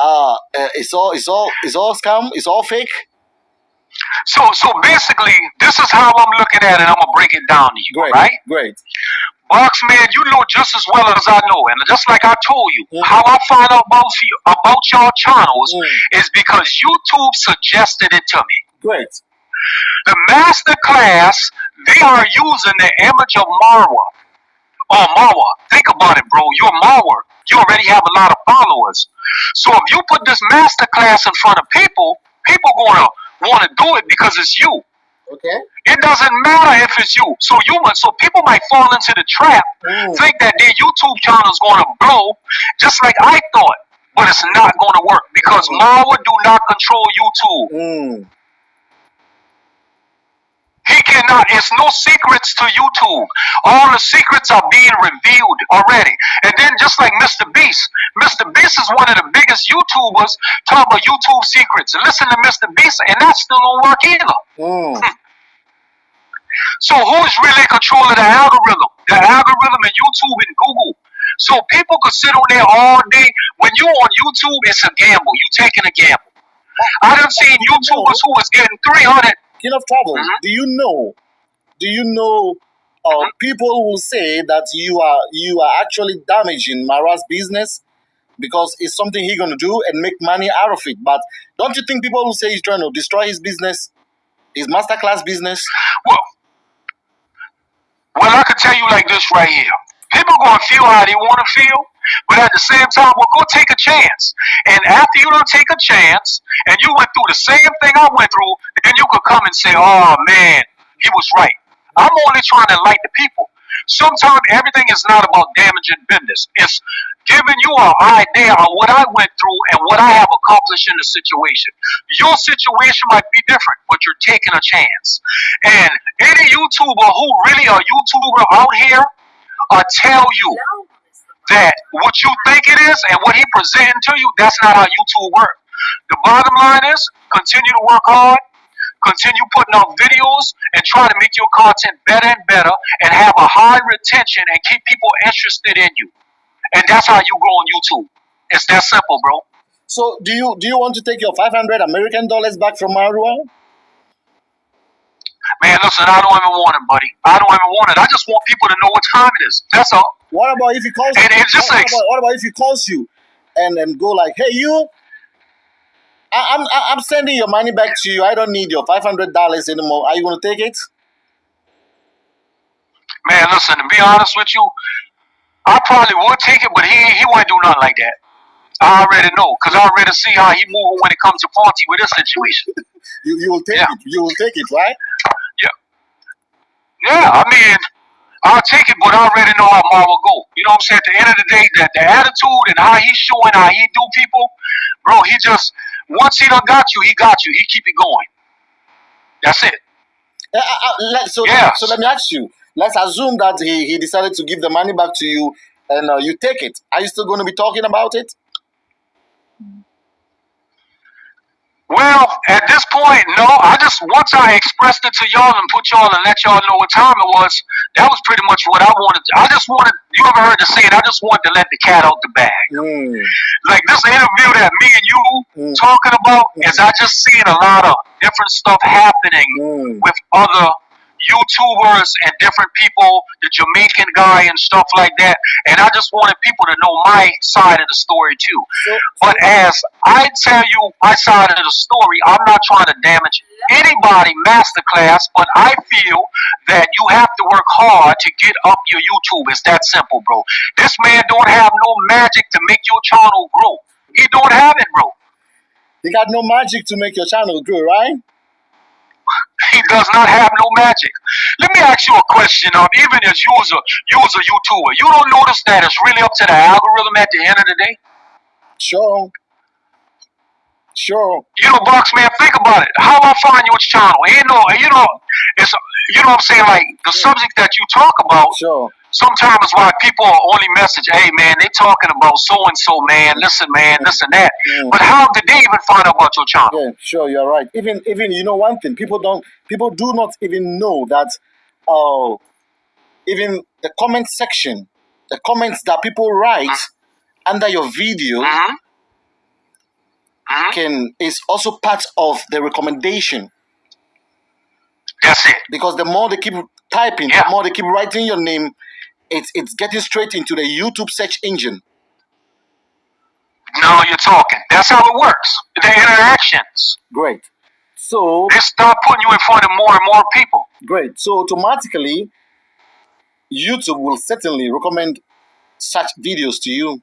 uh, uh it's all it's all it's all scam, it's all fake? So so basically, this is how I'm looking at it. I'm gonna break it down to you, Great, right? great. Box man, you know just as well as I know, and just like I told you, Mhm. how I find out about you, about y'all channels Mm, is because YouTube suggested it to me. great. The master class, they are using the image of Marwa. Oh, Marwa, think about it, bro. You're Marwa. You already have a lot of followers. So if you put this master class in front of people, people gonna want to do it because it's you. Okay. It doesn't matter if it's you. So you might, so people might fall into the trap, Mm, think that their YouTube channel is going to blow, just like I thought. But it's not going to work because Mm. Marwa do not control YouTube. mm, He cannot. It's no secrets to YouTube. All the secrets are being revealed already. And then just like Mr. Beast, Mr. Beast is one of the biggest YouTubers talking about YouTube secrets. Listen to Mr. Beast, and that still don't work either. mm. So who is really in control of the algorithm? The algorithm in YouTube and Google. So people could sit on there all day. When you're on YouTube, it's a gamble. You taking a gamble. I done seen YouTubers who was getting 300. Of Travel, Mhm. do you know? Do you know? Uh, Mhm. people will say that you are you are actually damaging Mara's business because it's something he's gonna do and make money out of it. But don't you think people will say he's trying to destroy his business, his masterclass business? Well, well, I could tell you like this right here. People gonna feel how they want to feel, but at the same time, well, go take a chance. And after you don't take a chance, and you went through the same thing I went through, then you could come and say, "Oh man, he was right." I'm only trying to enlighten the people. Sometimes everything is not about damaging business. It's giving you an idea of what I went through and what I have accomplished in the situation. Your situation might be different, but you're taking a chance. And any YouTuber who really a YouTuber out here uh, tell you that what you think it is and what he presenting to you, that's not how YouTube works. The bottom line is continue to work hard, continue putting out videos, and try to make your content better and better, and have a high retention and keep people interested in you. And that's how you grow on YouTube. It's that simple, bro. So do you do you want to take your five hundred American dollars back from Marwa? Man, listen, I don't even want it, buddy. I don't even want it. I just want people to know what time it is. That's all. What about if he calls And you? it's just what, like, about, what about if he calls you and and go like, hey you, I, I'm I'm sending your money back to you. I don't need your five hundred dollars anymore. Are you gonna take it? man, listen, to be honest with you, I probably would take it, but he he wouldn't do nothing like that. I already know, because I already see how he moving when it comes to Ponty with this situation. You you will take Yeah. it. You will take it, right? Yeah. Yeah, I mean, I'll take it, but I already know how Marwa go. You know what I'm saying? At the end of the day, that the attitude and how he's showing how he do people, bro, he just once he done got you, he got you. He keep it going. That's it. Uh, uh, let, so, Yes. so let me ask you. Let's assume that he, he decided to give the money back to you and uh, you take it. Are you still going to be talking about it? Well, at this point, no. I just once I expressed it to y'all and put y'all and let y'all know what time it was. That was pretty much what I wanted. I just wanted. You ever heard the saying? I just wanted to let the cat out the bag. Mm, Like this interview that me and you Mm. talking about is I just seen a lot of different stuff happening mm. with other YouTubers and different people, the Jamaican guy and stuff like that. And I just wanted people to know my side of the story too. So, But as I tell you my side of the story, I'm not trying to damage anybody masterclass, but I feel that you have to work hard to get up your YouTube. It's that simple, bro. This man don't have no magic to make your channel grow. He don't have it, bro. you got no magic to make your channel grow, right? He does not have no magic. Let me ask you a question. Um, even as you was a you YouTuber, you don't notice that it's really up to the algorithm at the end of the day. Sure. Sure. You know, Box man, think about it. How I find your channel? You know, you know, it's you know what I'm saying. Like the subject that you talk about, Sure. Sometimes why people are only message, "Hey man, they talking about so and so, man. Listen, man, this and that." Mm. But how did they even find out about your channel? Yeah, sure, you're right. Even even you know one thing, people don't people do not even know that uh even the comment section, the comments that people write under your video Mm-hmm. hmm can is also part of the recommendation That's it. because the more they keep typing, Yeah. the more they keep writing your name, it's it's getting straight into the YouTube search engine. Now you're talking. That's how it works. The interactions. Great. So They start putting you in front of more and more people. great. So automatically YouTube will certainly recommend such videos to you.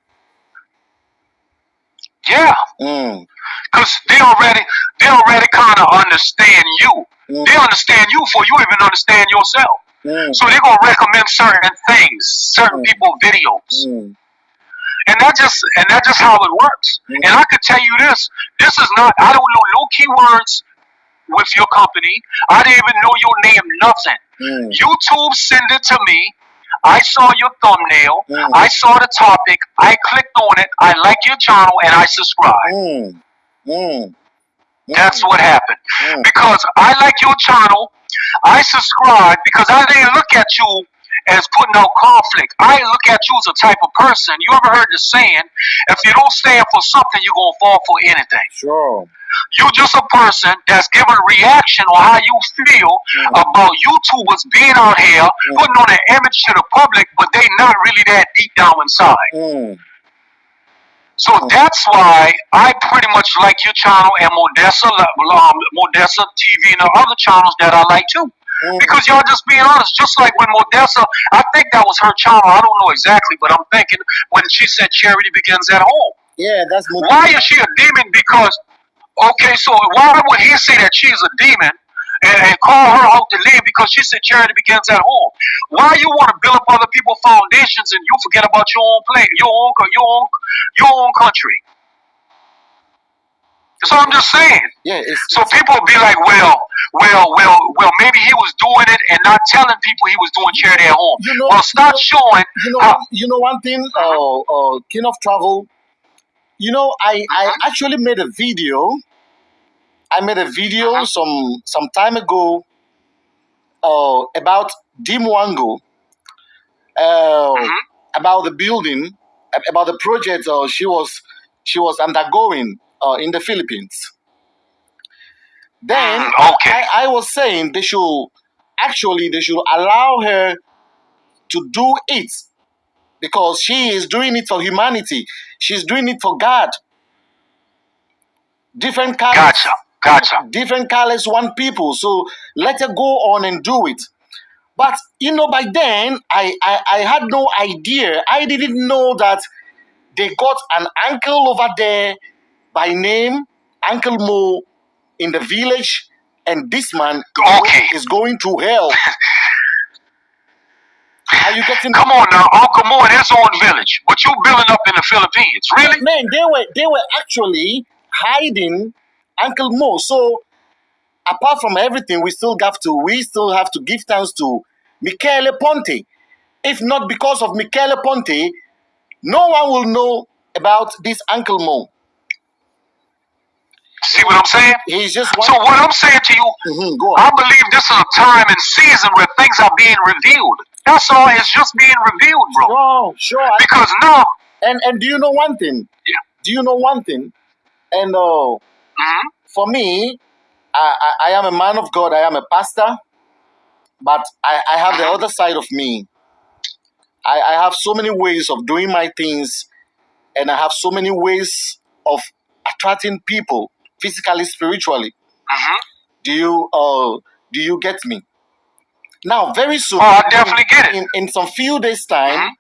Yeah, Mm, because they already they already kind of understand you. mm, They understand you before you even understand yourself. Mm, So they're gonna recommend certain things, certain Mm. people videos, mm, and that just and that's just how it works. Mm. And I could tell you this: this is not. I don't know no keywords with your company. I didn't even know your name, nothing. mm, YouTube send it to me. I saw your thumbnail. Mm. I saw the topic. I clicked on it. I like your channel and I subscribe. That's what happened. Because I like your channel. I subscribe because I didn't look at you as putting out conflict. I look at you as a type of person. You ever heard the saying, if you don't stand for something, you're going to fall for anything. Sure. You're just a person that's giving a reaction on how you feel Mm. about YouTubers being out here, Mm. putting on an image to the public, but they not really that deep down inside. Mm, So that's why I pretty much like your channel and Modessa, um, Modessa TV and the other channels that I like too. mm, Because y'all just being honest, just like when Modessa, I think that was her channel. I don't know exactly, but I'm thinking when she said charity begins at home. yeah, that's more. Why is she a demon? Because okay, so why would he say that she's a demon and, and call her out to leave because she said charity begins at home? Why you want to build up other people's foundations and you forget about your own place, your own, your own, your own country? So I'm just saying. Yeah, it's, So people will be like, well, well, well, well, maybe he was doing it and not telling people he was doing charity at home. you know, Well, start you showing. you know, how- one- you know one thing, uh, uh, King of Travel. You know, I I Uh-huh. actually made a video. I made a video Uh-huh. some some time ago, uh, about Dimwango, uh, Mhm. about the building, about the project uh, she was she was undergoing uh, in the Philippines. Then Mm, okay. I, I was saying they should actually they should allow her to do it because she is doing it for humanity. She's doing it for God. Different colors, Gotcha. Gotcha. different colors, one people. So let her go on and do it. But you know, by then I, I I had no idea. I didn't know that they got an uncle over there by name Uncle Mo in the village, and this man Okay. is going to hell. Are you getting Come on now, Uncle Mo in his own village, What you building up in the Philippines, really? man? They were they were actually hiding Uncle Mo. So apart from everything, we still have to we still have to give thanks to Michele Ponty. If not because of Michele Ponty, no one will know about this Uncle Mo. See what I'm saying? He's just So what I'm saying to you, Mhm. I believe this is a time and season where things are being revealed. That's all. It's just being revealed, bro. Sure, sure. Because now, And and do you know one thing? Yeah. Do you know one thing? And uh, mhm, for me, I, I, I am a man of God. I am a pastor, but I, I have the other side of me. I, I have so many ways of doing my things, and I have so many ways of attracting people physically, spiritually. mhm. Do you uh do you get me? Now, very soon, Oh, I definitely get it. in, in some few days' time,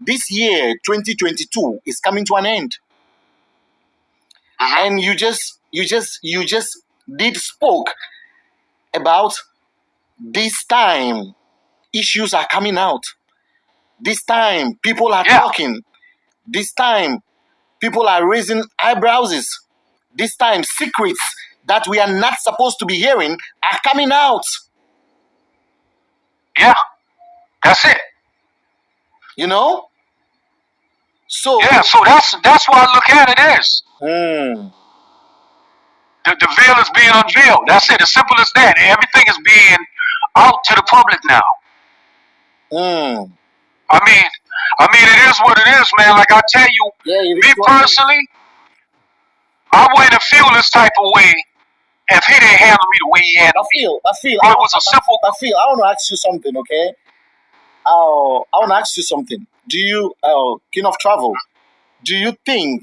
this year, 2022, is coming to an end. And you just you just you just did spoke about this time issues are coming out. This time people are Yeah. talking. This time people are raising eyebrows. This time secrets that we are not supposed to be hearing are coming out. Yeah, that's it. you know so Yeah, so that's that's why I look at it as Hmm. the, the veil is being unveiled. That's it. As simple as that. Everything is being out to the public now. Hmm. I mean, I mean, it is what it is, man. Like I tell you, yeah me is what it is. personally, I wouldn't feel this type of way if he didn't handle me the way he handled me. I feel, I feel. I, it was a I- simple- I feel. I want to ask you something, okay? Uh, I want to ask you something. Do you, uh, King of Travel, do you think,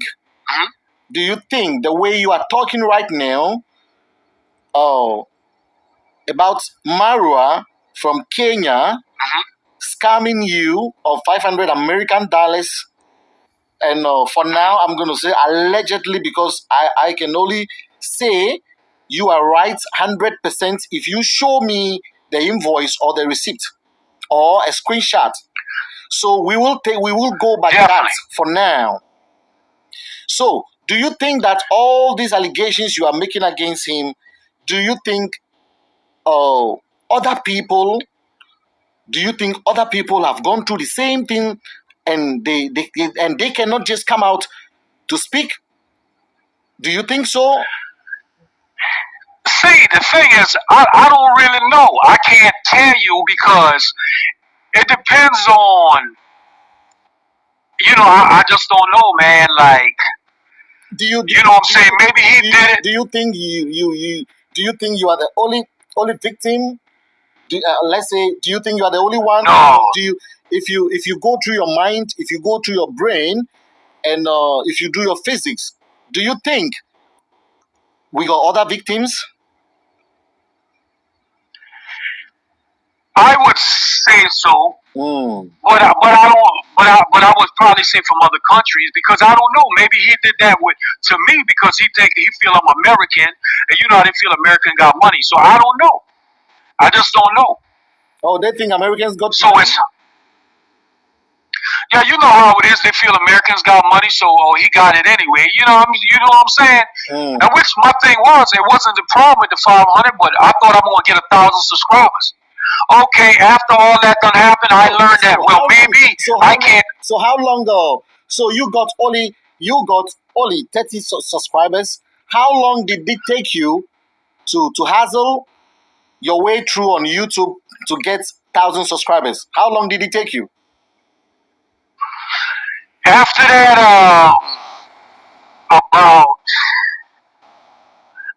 Mhm. do you think the way you are talking right now, uh, about Marwa from Kenya Mhm. scamming you of 500 American dollars? And uh, for now, I'm going to say allegedly because I, I can only say you are right 100% if you show me the invoice or the receipt or a screenshot. So we will take we will go by that for now. So, do you think that all these allegations you are making against him, do you think uh, other people do you think other people have gone through the same thing and they, they, they and they cannot just come out to speak? Do you think so? See, the thing is, I, I don't really know. I can't tell you because it depends on, you know, I, I just don't know, man. Like, Do you you know what I'm saying? Maybe he you, did it. do you think you, you you do you think you are the only only victim? Do, uh, let's say, do you think you are the only one? No. Do you if you if you go through your mind, if you go through your brain, and uh, if you do your physics, do you think we got other victims? I would say so, Mm. but I, but I don't. But I but I would probably say from other countries because I don't know. Maybe he did that with to me because he think he feel I'm American, and you know how they feel American got money. So I don't know. I just don't know. Oh, they think Americans got So it's yeah, you know how it is. They feel Americans got money, so oh, he got it anyway. You know, what I'm, you know what I'm saying? Mm. And which my thing was, it wasn't the problem with the 500, but I thought I'm gonna get a thousand subscribers. Okay, after all that done happened, I learned that well maybe so I how long- can't. So how long ago? So you got only you got only thirty su- subscribers. How long did it take you to to hassle your way through on YouTube to get thousand subscribers? How long did it take you? After that, uh, about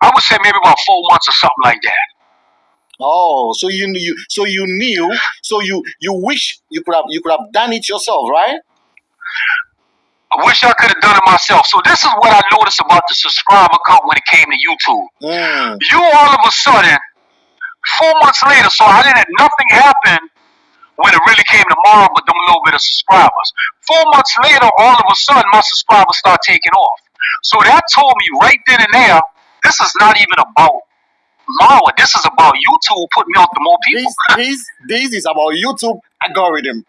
I would say maybe about four months or something like that. Oh, so you knew. So you knew. So you you wish you could have you could have done it yourself, right? I wish I could have done it myself. So this is what I noticed about the subscriber count when it came to YouTube. Mm. you all of a sudden, four months later, so I didn't nothing happened when it really came to Mara but them little bit of subscribers. Four months later, all of a sudden my subscribers start taking off. So that told me right then and there, this is not even about Marwa, this is about YouTube putting me out to more people. This this this is about YouTube algorithm.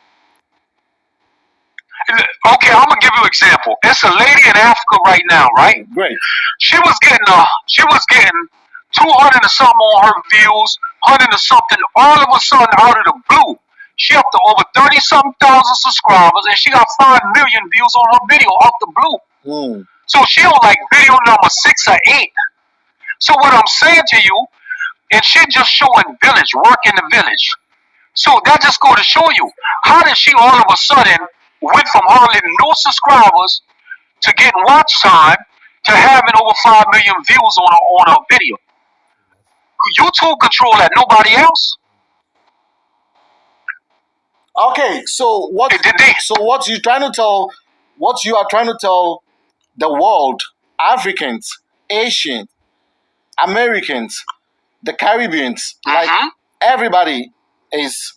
Okay, I'm gonna give you an example. It's a lady in Africa right now, right? Great. She was getting uh she was getting two hundred and something on her views, hundred and something. All of a sudden, out of the blue, she up to over thirty something thousand subscribers, and she got five million views on her video off the blue. Hmm. So she on like video number six or eight. So what I'm saying to you, and she just showing village, work in the village. So that just go to show you how did she all of a sudden went from hardly no subscribers to getting watch time to having over five million views on her on her video. YouTube control that, nobody else. Okay, so what Did they? so what you trying to tell what you are trying to tell the world, Africans, Asians, Americans, the Caribbeans, like Mhm. everybody is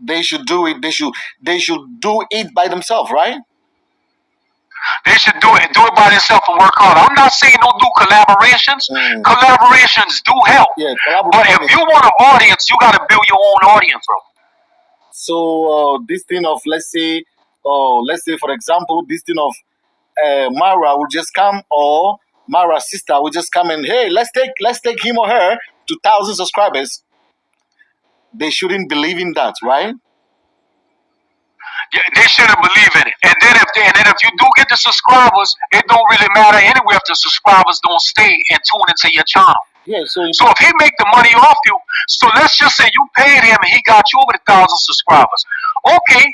they should do it they should they should do it by themselves, right? They should do it, do it by themselves and work hard. I'm not saying don't do collaborations. Mm. Collaborations do help. Yeah, But collaboration. if you want an audience, you got to build your own audience, bro. So uh, this thing of let's say, uh, let's say for example, this thing of uh, Mara will just come or Mara's sister will just come and hey, let's take let's take him or her to thousand subscribers. They shouldn't believe in that, right? Yeah, they shouldn't believe in it. And then if they, and then if you do get the subscribers, it don't really matter anyway if the subscribers don't stay and tune into your channel. Yeah. So So if he make the money off you, so let's just say you paid him and he got you over the thousand subscribers. Okay,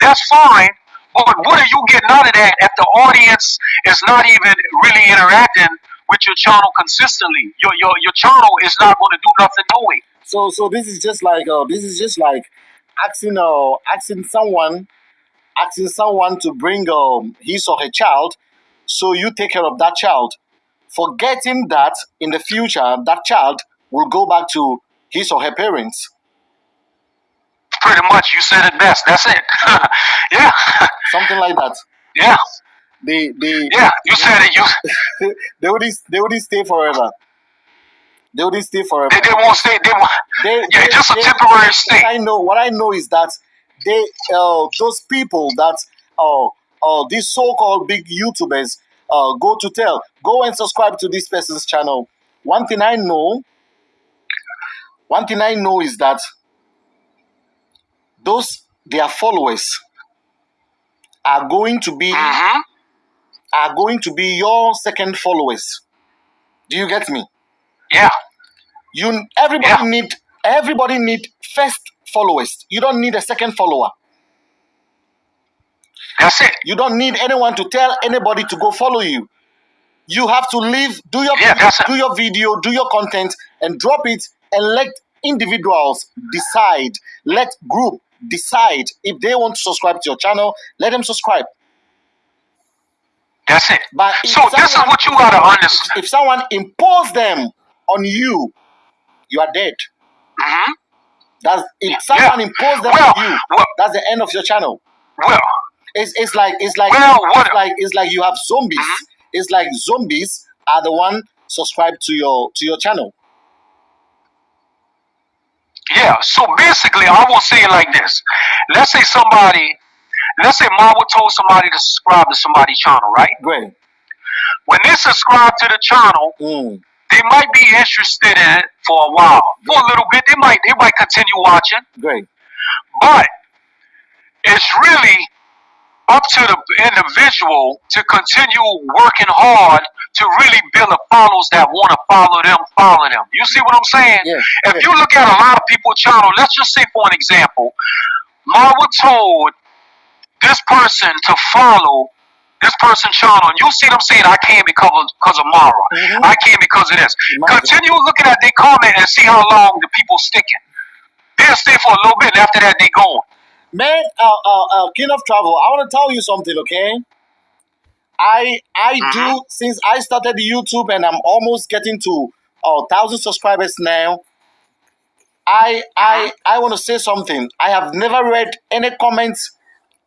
that's fine. But what are you getting out of that if the audience is not even really interacting with your channel consistently? Your your your channel is not going to do nothing no way. so so this is just like uh, this is just like asking uh, asking someone asking someone to bring um, his or her child, so you take care of that child, forgetting that in the future that child will go back to his or her parents. Pretty much, you said it best. That's it. yeah, something like that. yeah, They they yeah. You said it. You they wouldn't they wouldn't stay forever. They wouldn't stay forever. they, they won't stay. They won't. They, Yeah, they- just a they- temporary What stay. I know, what I know is that they uh, those people that uh, uh, these so-called big YouTubers uh, go to tell, go and subscribe to this person's channel. One thing I know, one thing I know is that those their followers are going to be hmm are going to be your second followers. Do you get me? Yeah, You everybody Yeah. need everybody need first followers. You don't need a second follower. that's it. You don't need anyone to tell anybody to go follow you. You have to live, do your Yeah, video, do your video, do your content, and drop it, and let individuals decide. Let group decide if they want to subscribe to your channel. Let them subscribe. That's it. But So this is what you gotta understand. If someone impose them on you, you are dead. hmm That's if someone impose them Well, on you, well, that's the end of your channel. well, It's, it's like it's like Well, what- it's like it's like you have zombies. Mhm. It's like zombies are the one subscribed to your to your channel. Yeah. So basically, I will say it like this. Let's say somebody, let's say Marwa told somebody to subscribe to somebody's channel, right? Great. When they subscribe to the channel, Mm. they might be interested in it for a while, for a little bit. They might, they might continue watching, Great. but it's really up to the individual to continue working hard to really build a followers that want to follow them, follow them. You see what I'm saying? Yeah. If yeah. you look at a lot of people's channel, let's just say for an example, Marwa told this person to follow this person's channel, and you see them saying, I came because of, because of Mara. Mhm. I came because of this. Imagine. Continue looking at their comment and see how long the people sticking. They'll stay for a little bit, and after that, they gone. Man, uh, uh, uh, King of Travel, I want to tell you something, okay? I I Mhm. do since I started YouTube and I'm almost getting to uh, thousand subscribers now. I I I want to say something. I have never read any comments.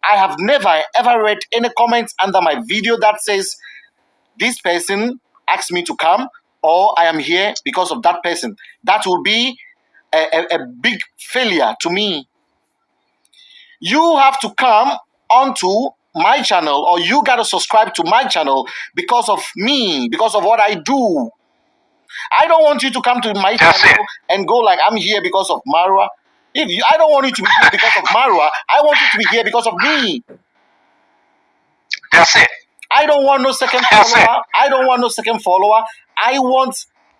I have never ever read any comments under my video that says this person asked me to come or I am here because of that person. That will be a, a, a big failure to me. You have to come onto my channel or you got to subscribe to my channel because of me, because of what I do. I don't want you to come to my That's channel it. and go like I'm here because of Marwa. If you, I don't want you to be here because of Marwa, I want you to be here because of me. That's it. I don't want no second That's it. follower. I don't want no second follower. I want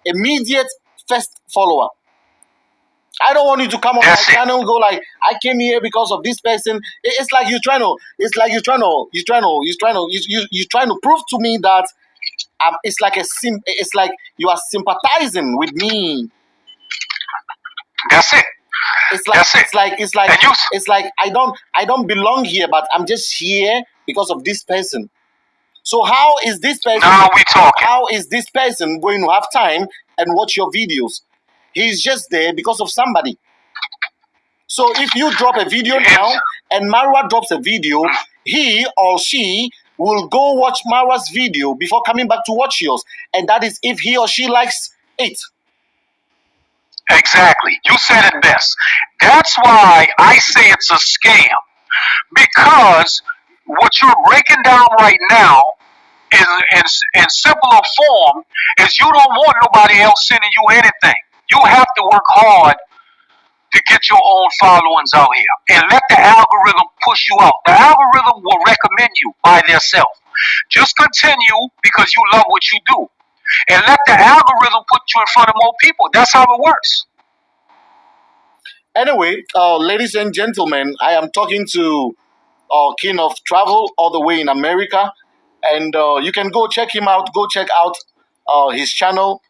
immediate first follower. I don't want you to come on That's my it. channel and go like I came here because of this person. It- It's like you're trying to. It's like you're trying to. You're trying to. You're trying to. You you you're trying to prove to me that um, it's like a sim. It's like you are sympathizing with me. That's it. It's like That's it. it's like it's like And you it's like I don't I don't belong here, but I'm just here because of this person. So how is this person? Now we talking. How is this person going to have time and watch your videos? He's just there because of somebody. So if you drop a video now and Marwa drops a video, he or she will go watch Marwa's video before coming back to watch yours. And that is if he or she likes it. Exactly. You said it best. That's why I say it's a scam. Because what you're breaking down right now is in, in simpler form is you don't want nobody else sending you anything. You have to work hard to get your own followings out here and let the algorithm push you out. The algorithm will recommend you by themselves. Just continue because you love what you do. And let the algorithm put you in front of more people. That's how it works. Anyway, uh, ladies and gentlemen, I am talking to uh, King of Travel all the way in America, and uh, you can go check him out. Go check out uh, his channel.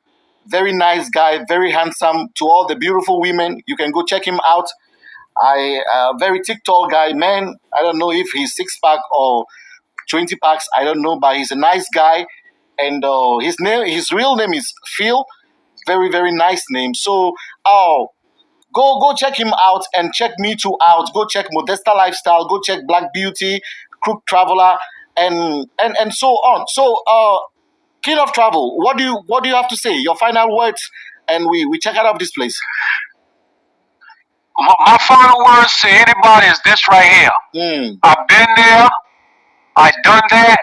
Very nice guy, very handsome. To all the beautiful women, you can go check him out. I uh, very TikTok guy, man. I don't know if he's six pack or twenty packs. I don't know, but he's a nice guy, and uh, his name, his real name is Phil. Very very nice name. So, oh, go go check him out and check me too out go check modesta lifestyle go check black beauty crook traveler and and and so on so uh king of travel what do you what do you have to say your final words and we we check out of this place My, my final words to anybody is this right here. mm, I've been there. I've done that.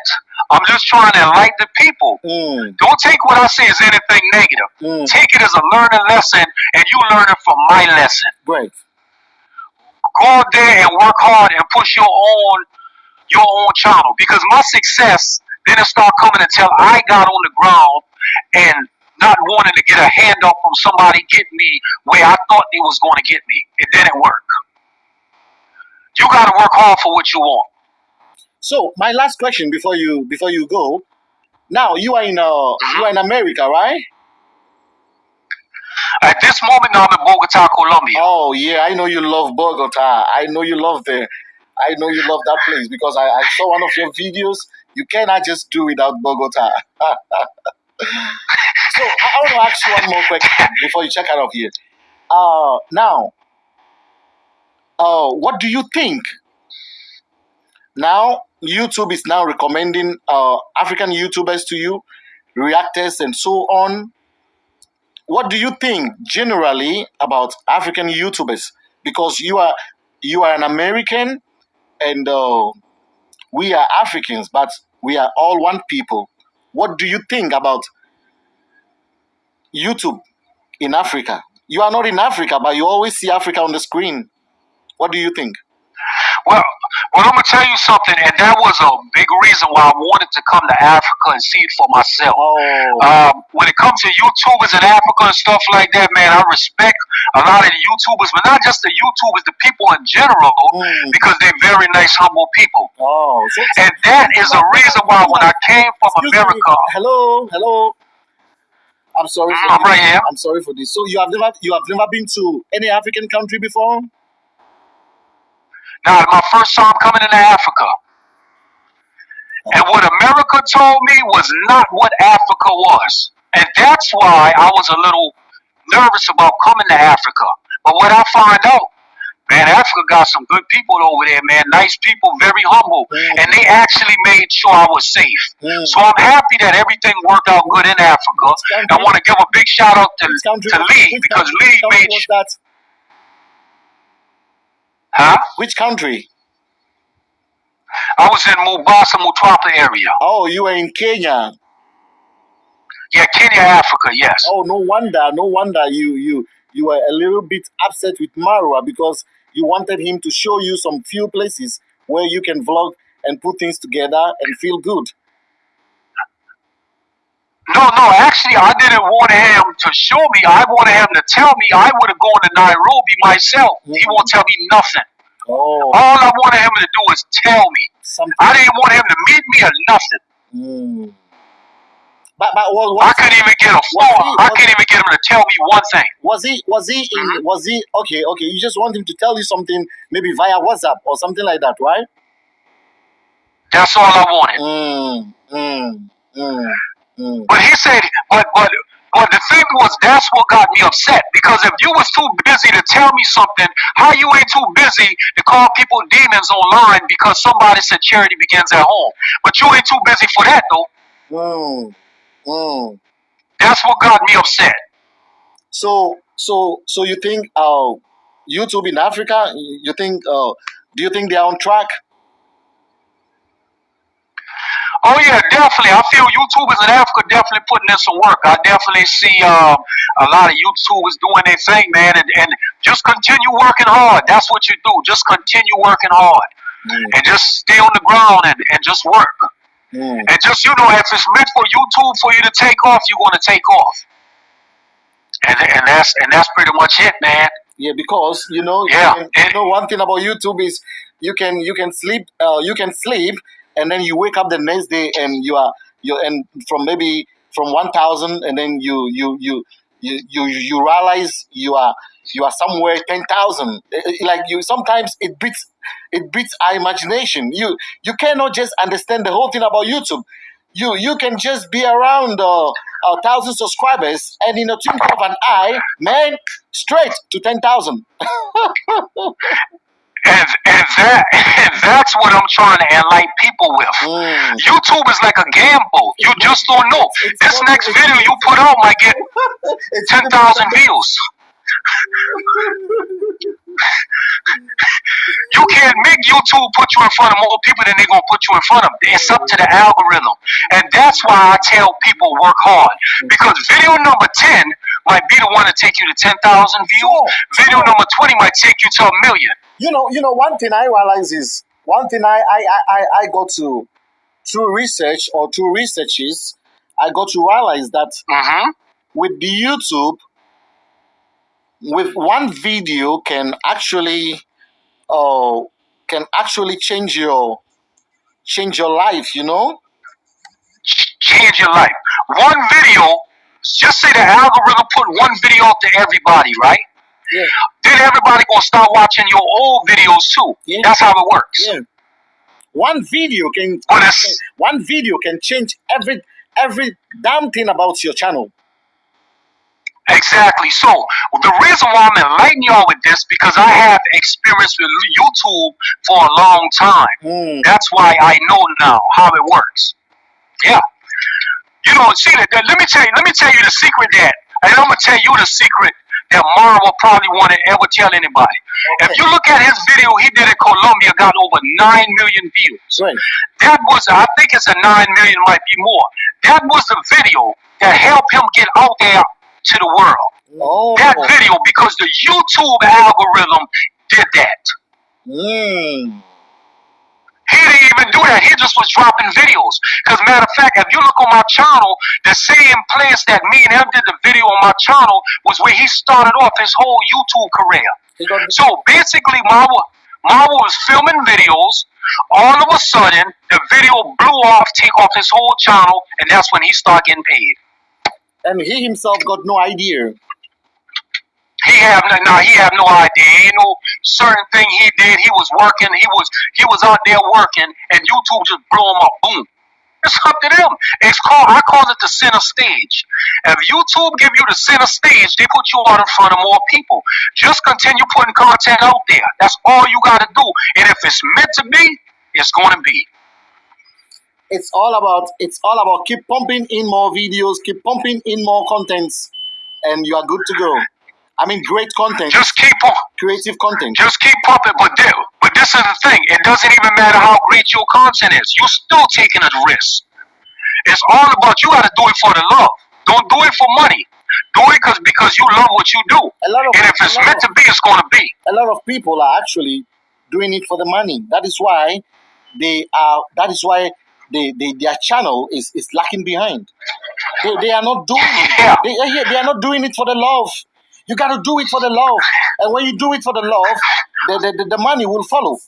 I'm just trying to enlighten the people. mm, Don't take what I say as anything negative. mm. Take it as a learning lesson, and you learn it from my lesson. great Go out there and work hard and push your own your own channel. Because my success didn't start coming until I got on the ground and not wanting to get a handout from somebody getting me where I thought they was going to get me. It didn't work. You got to work hard for what you want. so my last question before you before you go now you are in uh you are in america right At this moment, I'm in Bogota, Colombia. oh yeah i know you love bogota i know you love the i know you love that place because i, I saw one of your videos you cannot just do without bogota So I, want to ask you one more question before you check out of here. Uh, now, uh, what do you think? Now, YouTube is now recommending uh, African YouTubers to you, reactors, and so on. What do you think generally about African YouTubers? Because you are you are an American, and uh, we are Africans, but we are all one people. What do you think about YouTube in Africa? You are not in Africa, but you always see Africa on the screen. What do you think? Well, well, I'm gonna tell you something, and that was a big reason why I wanted to come to Africa and see it for myself. Oh, Um, when it comes to YouTubers in Africa and stuff like that, man, I respect a lot of the YouTubers, but not just the YouTubers, the people in general, Hmm. because they're very nice, humble people. oh. So, And that is the reason why when I came from excuse me. America, Hello, hello. I'm sorry. For I'm this. right here. I'm sorry for this. So you have never you have never been to any African country before? Now my first time coming into Africa. And what America told me was not what Africa was. And that's why I was a little nervous about coming to Africa. But what I find out, Man, Africa got some good people over there, man. Nice people, very humble. Mm. And they actually made sure I was safe. Mm. So I'm happy that everything worked out good in Africa. I want to give a big shout out to, to Lee because Lee made sure. Huh? Which country? I was in Mombasa, Mtwapa area. Oh, you were in Kenya. Yeah, Kenya, Africa, yes. Oh, no wonder, no wonder you you you were a little bit upset with Marwa because you wanted him to show you some few places where you can vlog and put things together and feel good. No, no, actually, I didn't want him to show me. I wanted him to tell me. I would have gone to Nairobi myself. He won't tell me nothing. Oh, All I wanted him to do was tell me. something. I didn't want him to meet me or nothing. Mm. But but what, I was, couldn't even get a phone. he- I couldn't even get him to tell me one thing. was he was he in Mhm. was he okay okay? You just want him to tell you something maybe via WhatsApp or something like that, right? That's all I wanted. Mm, mm, mm, mm. But he said, but but but the thing was, that's what got me upset. Because if you was too busy to tell me something, how you ain't too busy to call people demons online because somebody said charity begins at home. But you ain't too busy for that though. Mm, mm. That's what got me upset. So, so, so you think uh, YouTube in Africa? You think? Uh, do you think they are on track? Oh yeah, definitely. I feel YouTubers in Africa definitely putting in some work. I definitely see um, a lot of YouTubers doing their thing, man, and, and just continue working hard. That's what you do. Just continue working hard Mm, and just stay on the ground and, and just work. mm. And just you know, if it's meant for YouTube for you to take off, you're gonna take off. And and that's and that's pretty much it, man. Yeah, because you know, you Yeah, can- and- you know, one thing about YouTube is you can you can sleep, uh, you can sleep, and then you wake up the next day and you are you and from maybe from one thousand, and then you you you you you you realize you are you are somewhere ten thousand. Like you, sometimes it beats it beats our imagination. You you cannot just understand the whole thing about YouTube. You you can just be around uh, a thousand subscribers, and in a twinkle of an eye, man, straight to ten thousand. And and that and that's what I'm trying to enlighten people with. Mm. YouTube is like a gamble. You just don't know. It's This not- next video you put out might get ten thousand views. You can't make YouTube put you in front of more people than they're gonna put you in front of. It's up to the algorithm. And that's why I tell people work hard. Because video number 10 might be the one to take you to 10,000 views. Video number 20 might take you to a million. You know, you know, one thing I realize is one thing I I I, I got to through research or through researches, I got to realize that Mm-hmm. with the YouTube, with one video can actually, uh, can actually change your change your life. You know. Change your life. One video, just say the algorithm put one video up to everybody, right? Yeah. Then everybody gonna start watching your old videos too. Yeah. That's how it works. Yeah. One video can it's- one video can change every every damn thing about your channel. Exactly. So the reason why I'm enlightening y'all with this because I have experience with YouTube for a long time. Mm. That's why I know now how it works. Yeah. You know, see that. that- Let me tell you. Let me tell you the secret that, and I'm gonna tell you the secret that Marwa will probably want to ever tell anybody. Okay. If you look at his video he did in Colombia, got over nine million views. Right. That was, I think it's a nine million, might be more. That was the video that helped him get out there to the world. Oh. That video because the YouTube algorithm did that. Mm. He didn't even do that. He just was dropping videos. Because matter of fact, if you look on my channel, the same place that me and him did the video on my channel was where he started off his whole YouTube career. So basically, Marwa, Marwa was filming videos. All of a sudden, the video blew off, take off his whole channel, and that's when he started getting paid. and he himself got no idea. He have no, nah, he have no idea. You know, certain thing he did. He was working. He was he was out there working, and YouTube just blew him up. Boom. It's up to them. It's called I call it the center stage. If YouTube give you the center stage, they put you out in front of more people. Just continue putting content out there. That's all you gotta do. And if it's meant to be, it's gonna be. It's all about it's all about keep pumping in more videos, keep pumping in more contents, and you are good to go. I mean, great content, Just keep on. creative content. Just keep pumping. But this, but this is the thing. It doesn't even matter how great your content is. You're still taking a risk. It's all about you. Got to do it for the love. Don't do it for money. Do it cause, because you love what you do. A lot of And if it's meant of, to be, it's gonna be. a lot of people are actually doing it for the money. That is why they are. That is why they, they their channel is is lacking behind. They, they are not doing it. Yeah. They, they are not doing it for the love. You got to do it for the love, and when you do it for the love, the, the, the, the money will follow.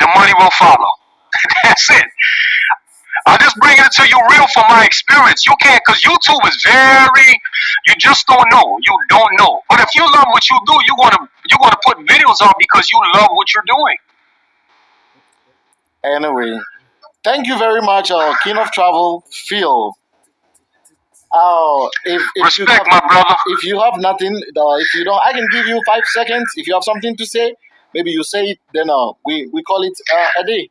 The money will follow. That's it. I just bring it to you real from my experience. You can't, cause YouTube is very. You just don't know. You don't know. But if you love what you do, you wanna you wanna put videos on because you love what you're doing. Anyway, thank you very much, uh, King of Travel, Phil. Oh, if, if you have my brother. if you have nothing, uh, if you don't, I can give you five seconds. If you have something to say, maybe you say it. Then uh, we we call it uh, a day.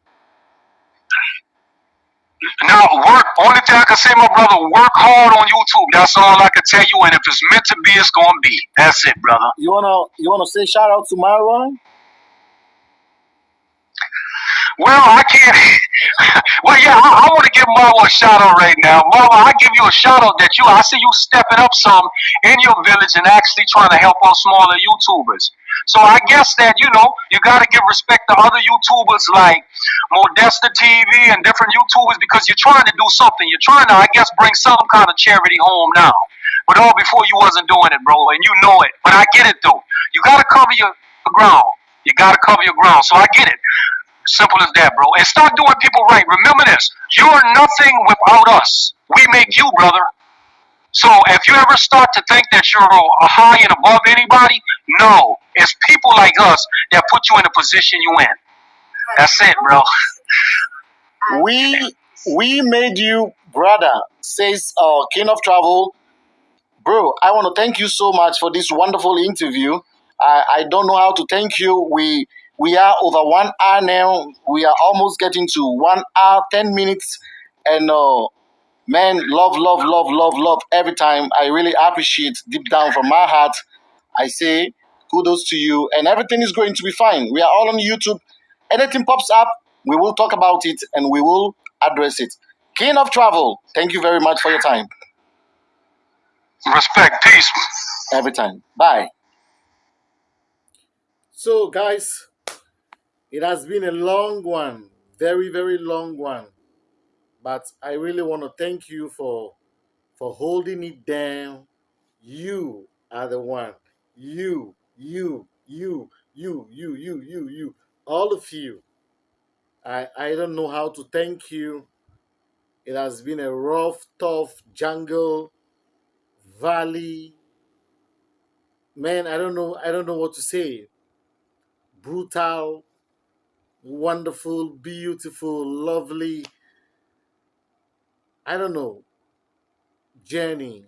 Now work. Only thing I can say, my brother, work hard on YouTube. That's all I can tell you. And if it's meant to be, it's gonna be. That's it, brother. You wanna you wanna say shout out to Marwan? Well, I can't. well, yeah, I, I want to give Marwa a shout out right now. Marwa, I give you a shout out that you. I see you stepping up some in your village and actually trying to help out smaller YouTubers. So I guess that you know you got to give respect to other YouTubers like Modesta TV and different YouTubers because you're trying to do something. You're trying to, I guess, bring some kind of charity home now. But all before you wasn't doing it, bro, and you know it. But I get it though. You got to cover your ground. You got to cover your ground. So I get it. Simple as that, bro. And start doing people right. Remember this. You're nothing without us. We make you, brother. So if you ever start to think that you're a high and above anybody, no. It's people like us that put you in the position you in. That's it, bro. We we made you brother, says uh, King of Travel. Bro, I want to thank you so much for this wonderful interview. I, I don't know how to thank you. We we are over one hour now. We are almost getting to one hour, ten minutes, and uh, man, love, love, love, love, love every time. I really appreciate deep down from my heart. I say kudos to you, and everything is going to be fine. We are all on YouTube. Anything pops up, we will talk about it and we will address it. King of Travel, thank you very much for your time. Respect. Peace. Every time. Bye. So, guys, it has been a long one, very, very long one. But I really want to thank you for for holding it down. You are the one. You, you, you, you, you, you, you, you, all of you. I I don't know how to thank you. It has been a rough, tough jungle, valley. Man, I don't know. I don't know what to say. Brutal, wonderful, beautiful, lovely. I don't know. Journey.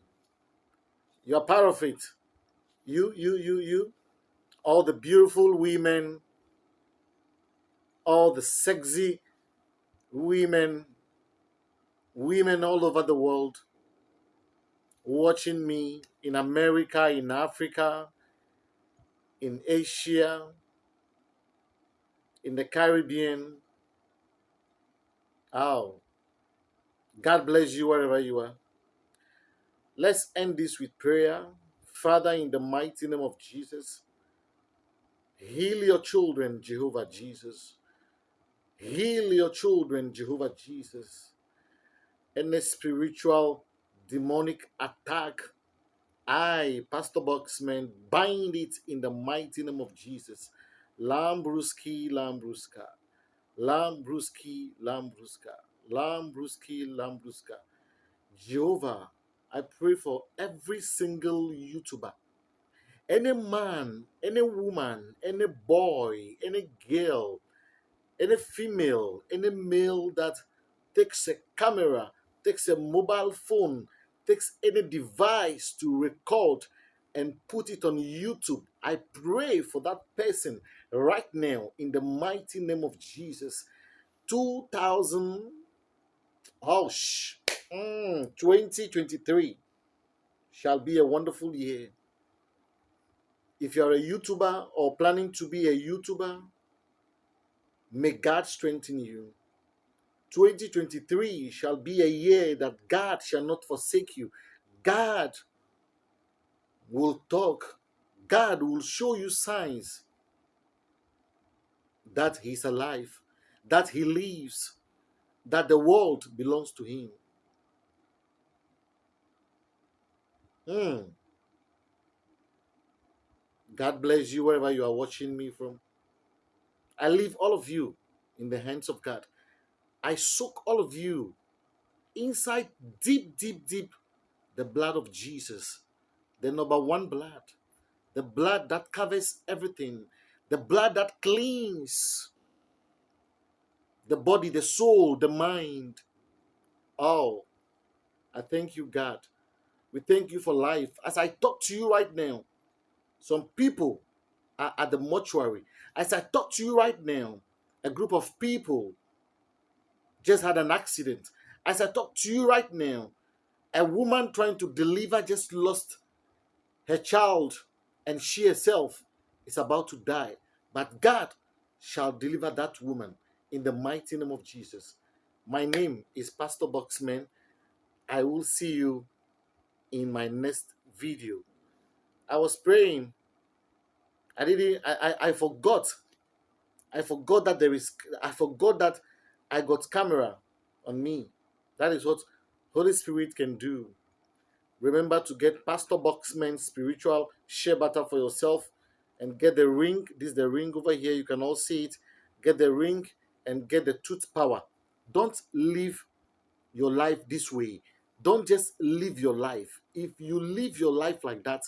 You're part of it. You, you, you, you. All the beautiful women, all the sexy women, women all over the world watching me in America, in Africa, in Asia, in the Caribbean. Oh, God bless you wherever you are. Let's end this with prayer. Father, in the mighty name of Jesus, heal your children, Jehovah Jesus. Heal your children, Jehovah Jesus. Any spiritual demonic attack, I, Pastor Boxman, bind it in the mighty name of Jesus. Lambruski, Lambruska. Lambruski, Lambruska. Lambruski, Lambruska. Jehovah, I pray for every single YouTuber, any man, any woman, any boy, any girl, any female, any male that takes a camera, takes a mobile phone, takes any device to record and put it on YouTube, I pray for that person right now in the mighty name of Jesus. 2000, oh, sh- mm, 2023 shall be a wonderful year. If you are a YouTuber or planning to be a YouTuber, may God strengthen you. 2023 shall be a year that God shall not forsake you. God will talk. God will show you signs that He's alive, that He lives, that the world belongs to Him. Hmm. God bless you wherever you are watching me from. I leave all of you in the hands of God. I soak all of you inside deep, deep, deep the blood of Jesus, the number one blood, the blood that covers everything, the blood that cleans the body, the soul, the mind. Oh, I thank you, God. We thank you for life. As I talk to you right now, some people are at the mortuary. As I talk to you right now, a group of people just had an accident. As I talk to you right now, a woman trying to deliver just lost her child and she herself is about to die. But God shall deliver that woman in the mighty name of Jesus. My name is Pastor Boxman. I will see you in my next video. I was praying. I didn't I, I, I forgot. I forgot that there is I forgot that I got camera on me. That is what Holy Spirit can do. Remember to get Pastor Boxman spiritual shea butter for yourself and get the ring. This is the ring over here. You can all see it. Get the ring and get the tooth power. Don't live your life this way. Don't just live your life. If you live your life like that,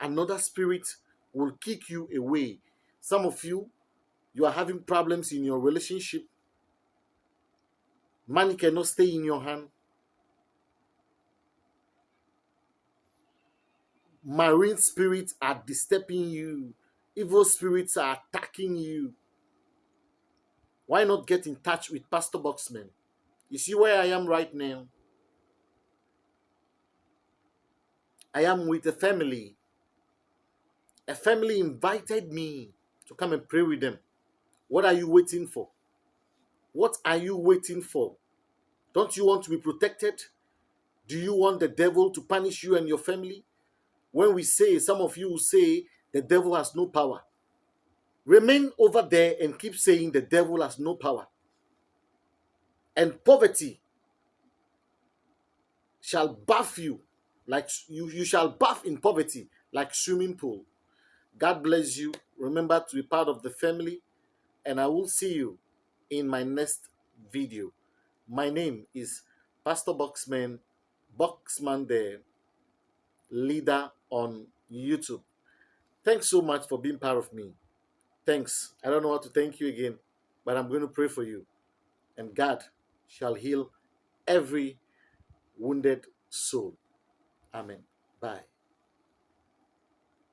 another spirit will kick you away. Some of you, you are having problems in your relationship. Money cannot stay in your hand. Marine spirits are disturbing you. Evil spirits are attacking you. Why not get in touch with Pastor Boxman? You see where I am right now? I am with a family. A family invited me to come and pray with them. What are you waiting for? What are you waiting for? Don't you want to be protected? Do you want the devil to punish you and your family? When we say, some of you say, the devil has no power. Remain over there and keep saying the devil has no power. And poverty shall bath you like you, you shall bath in poverty like swimming pool. God bless you. Remember to be part of the family, and I will see you in my next video. My name is Pastor Boxman, Boxman the leader on YouTube. Thanks so much for being part of me. Thanks. I don't know how to thank you again, but I'm going to pray for you. And God shall heal every wounded soul. Amen. Bye.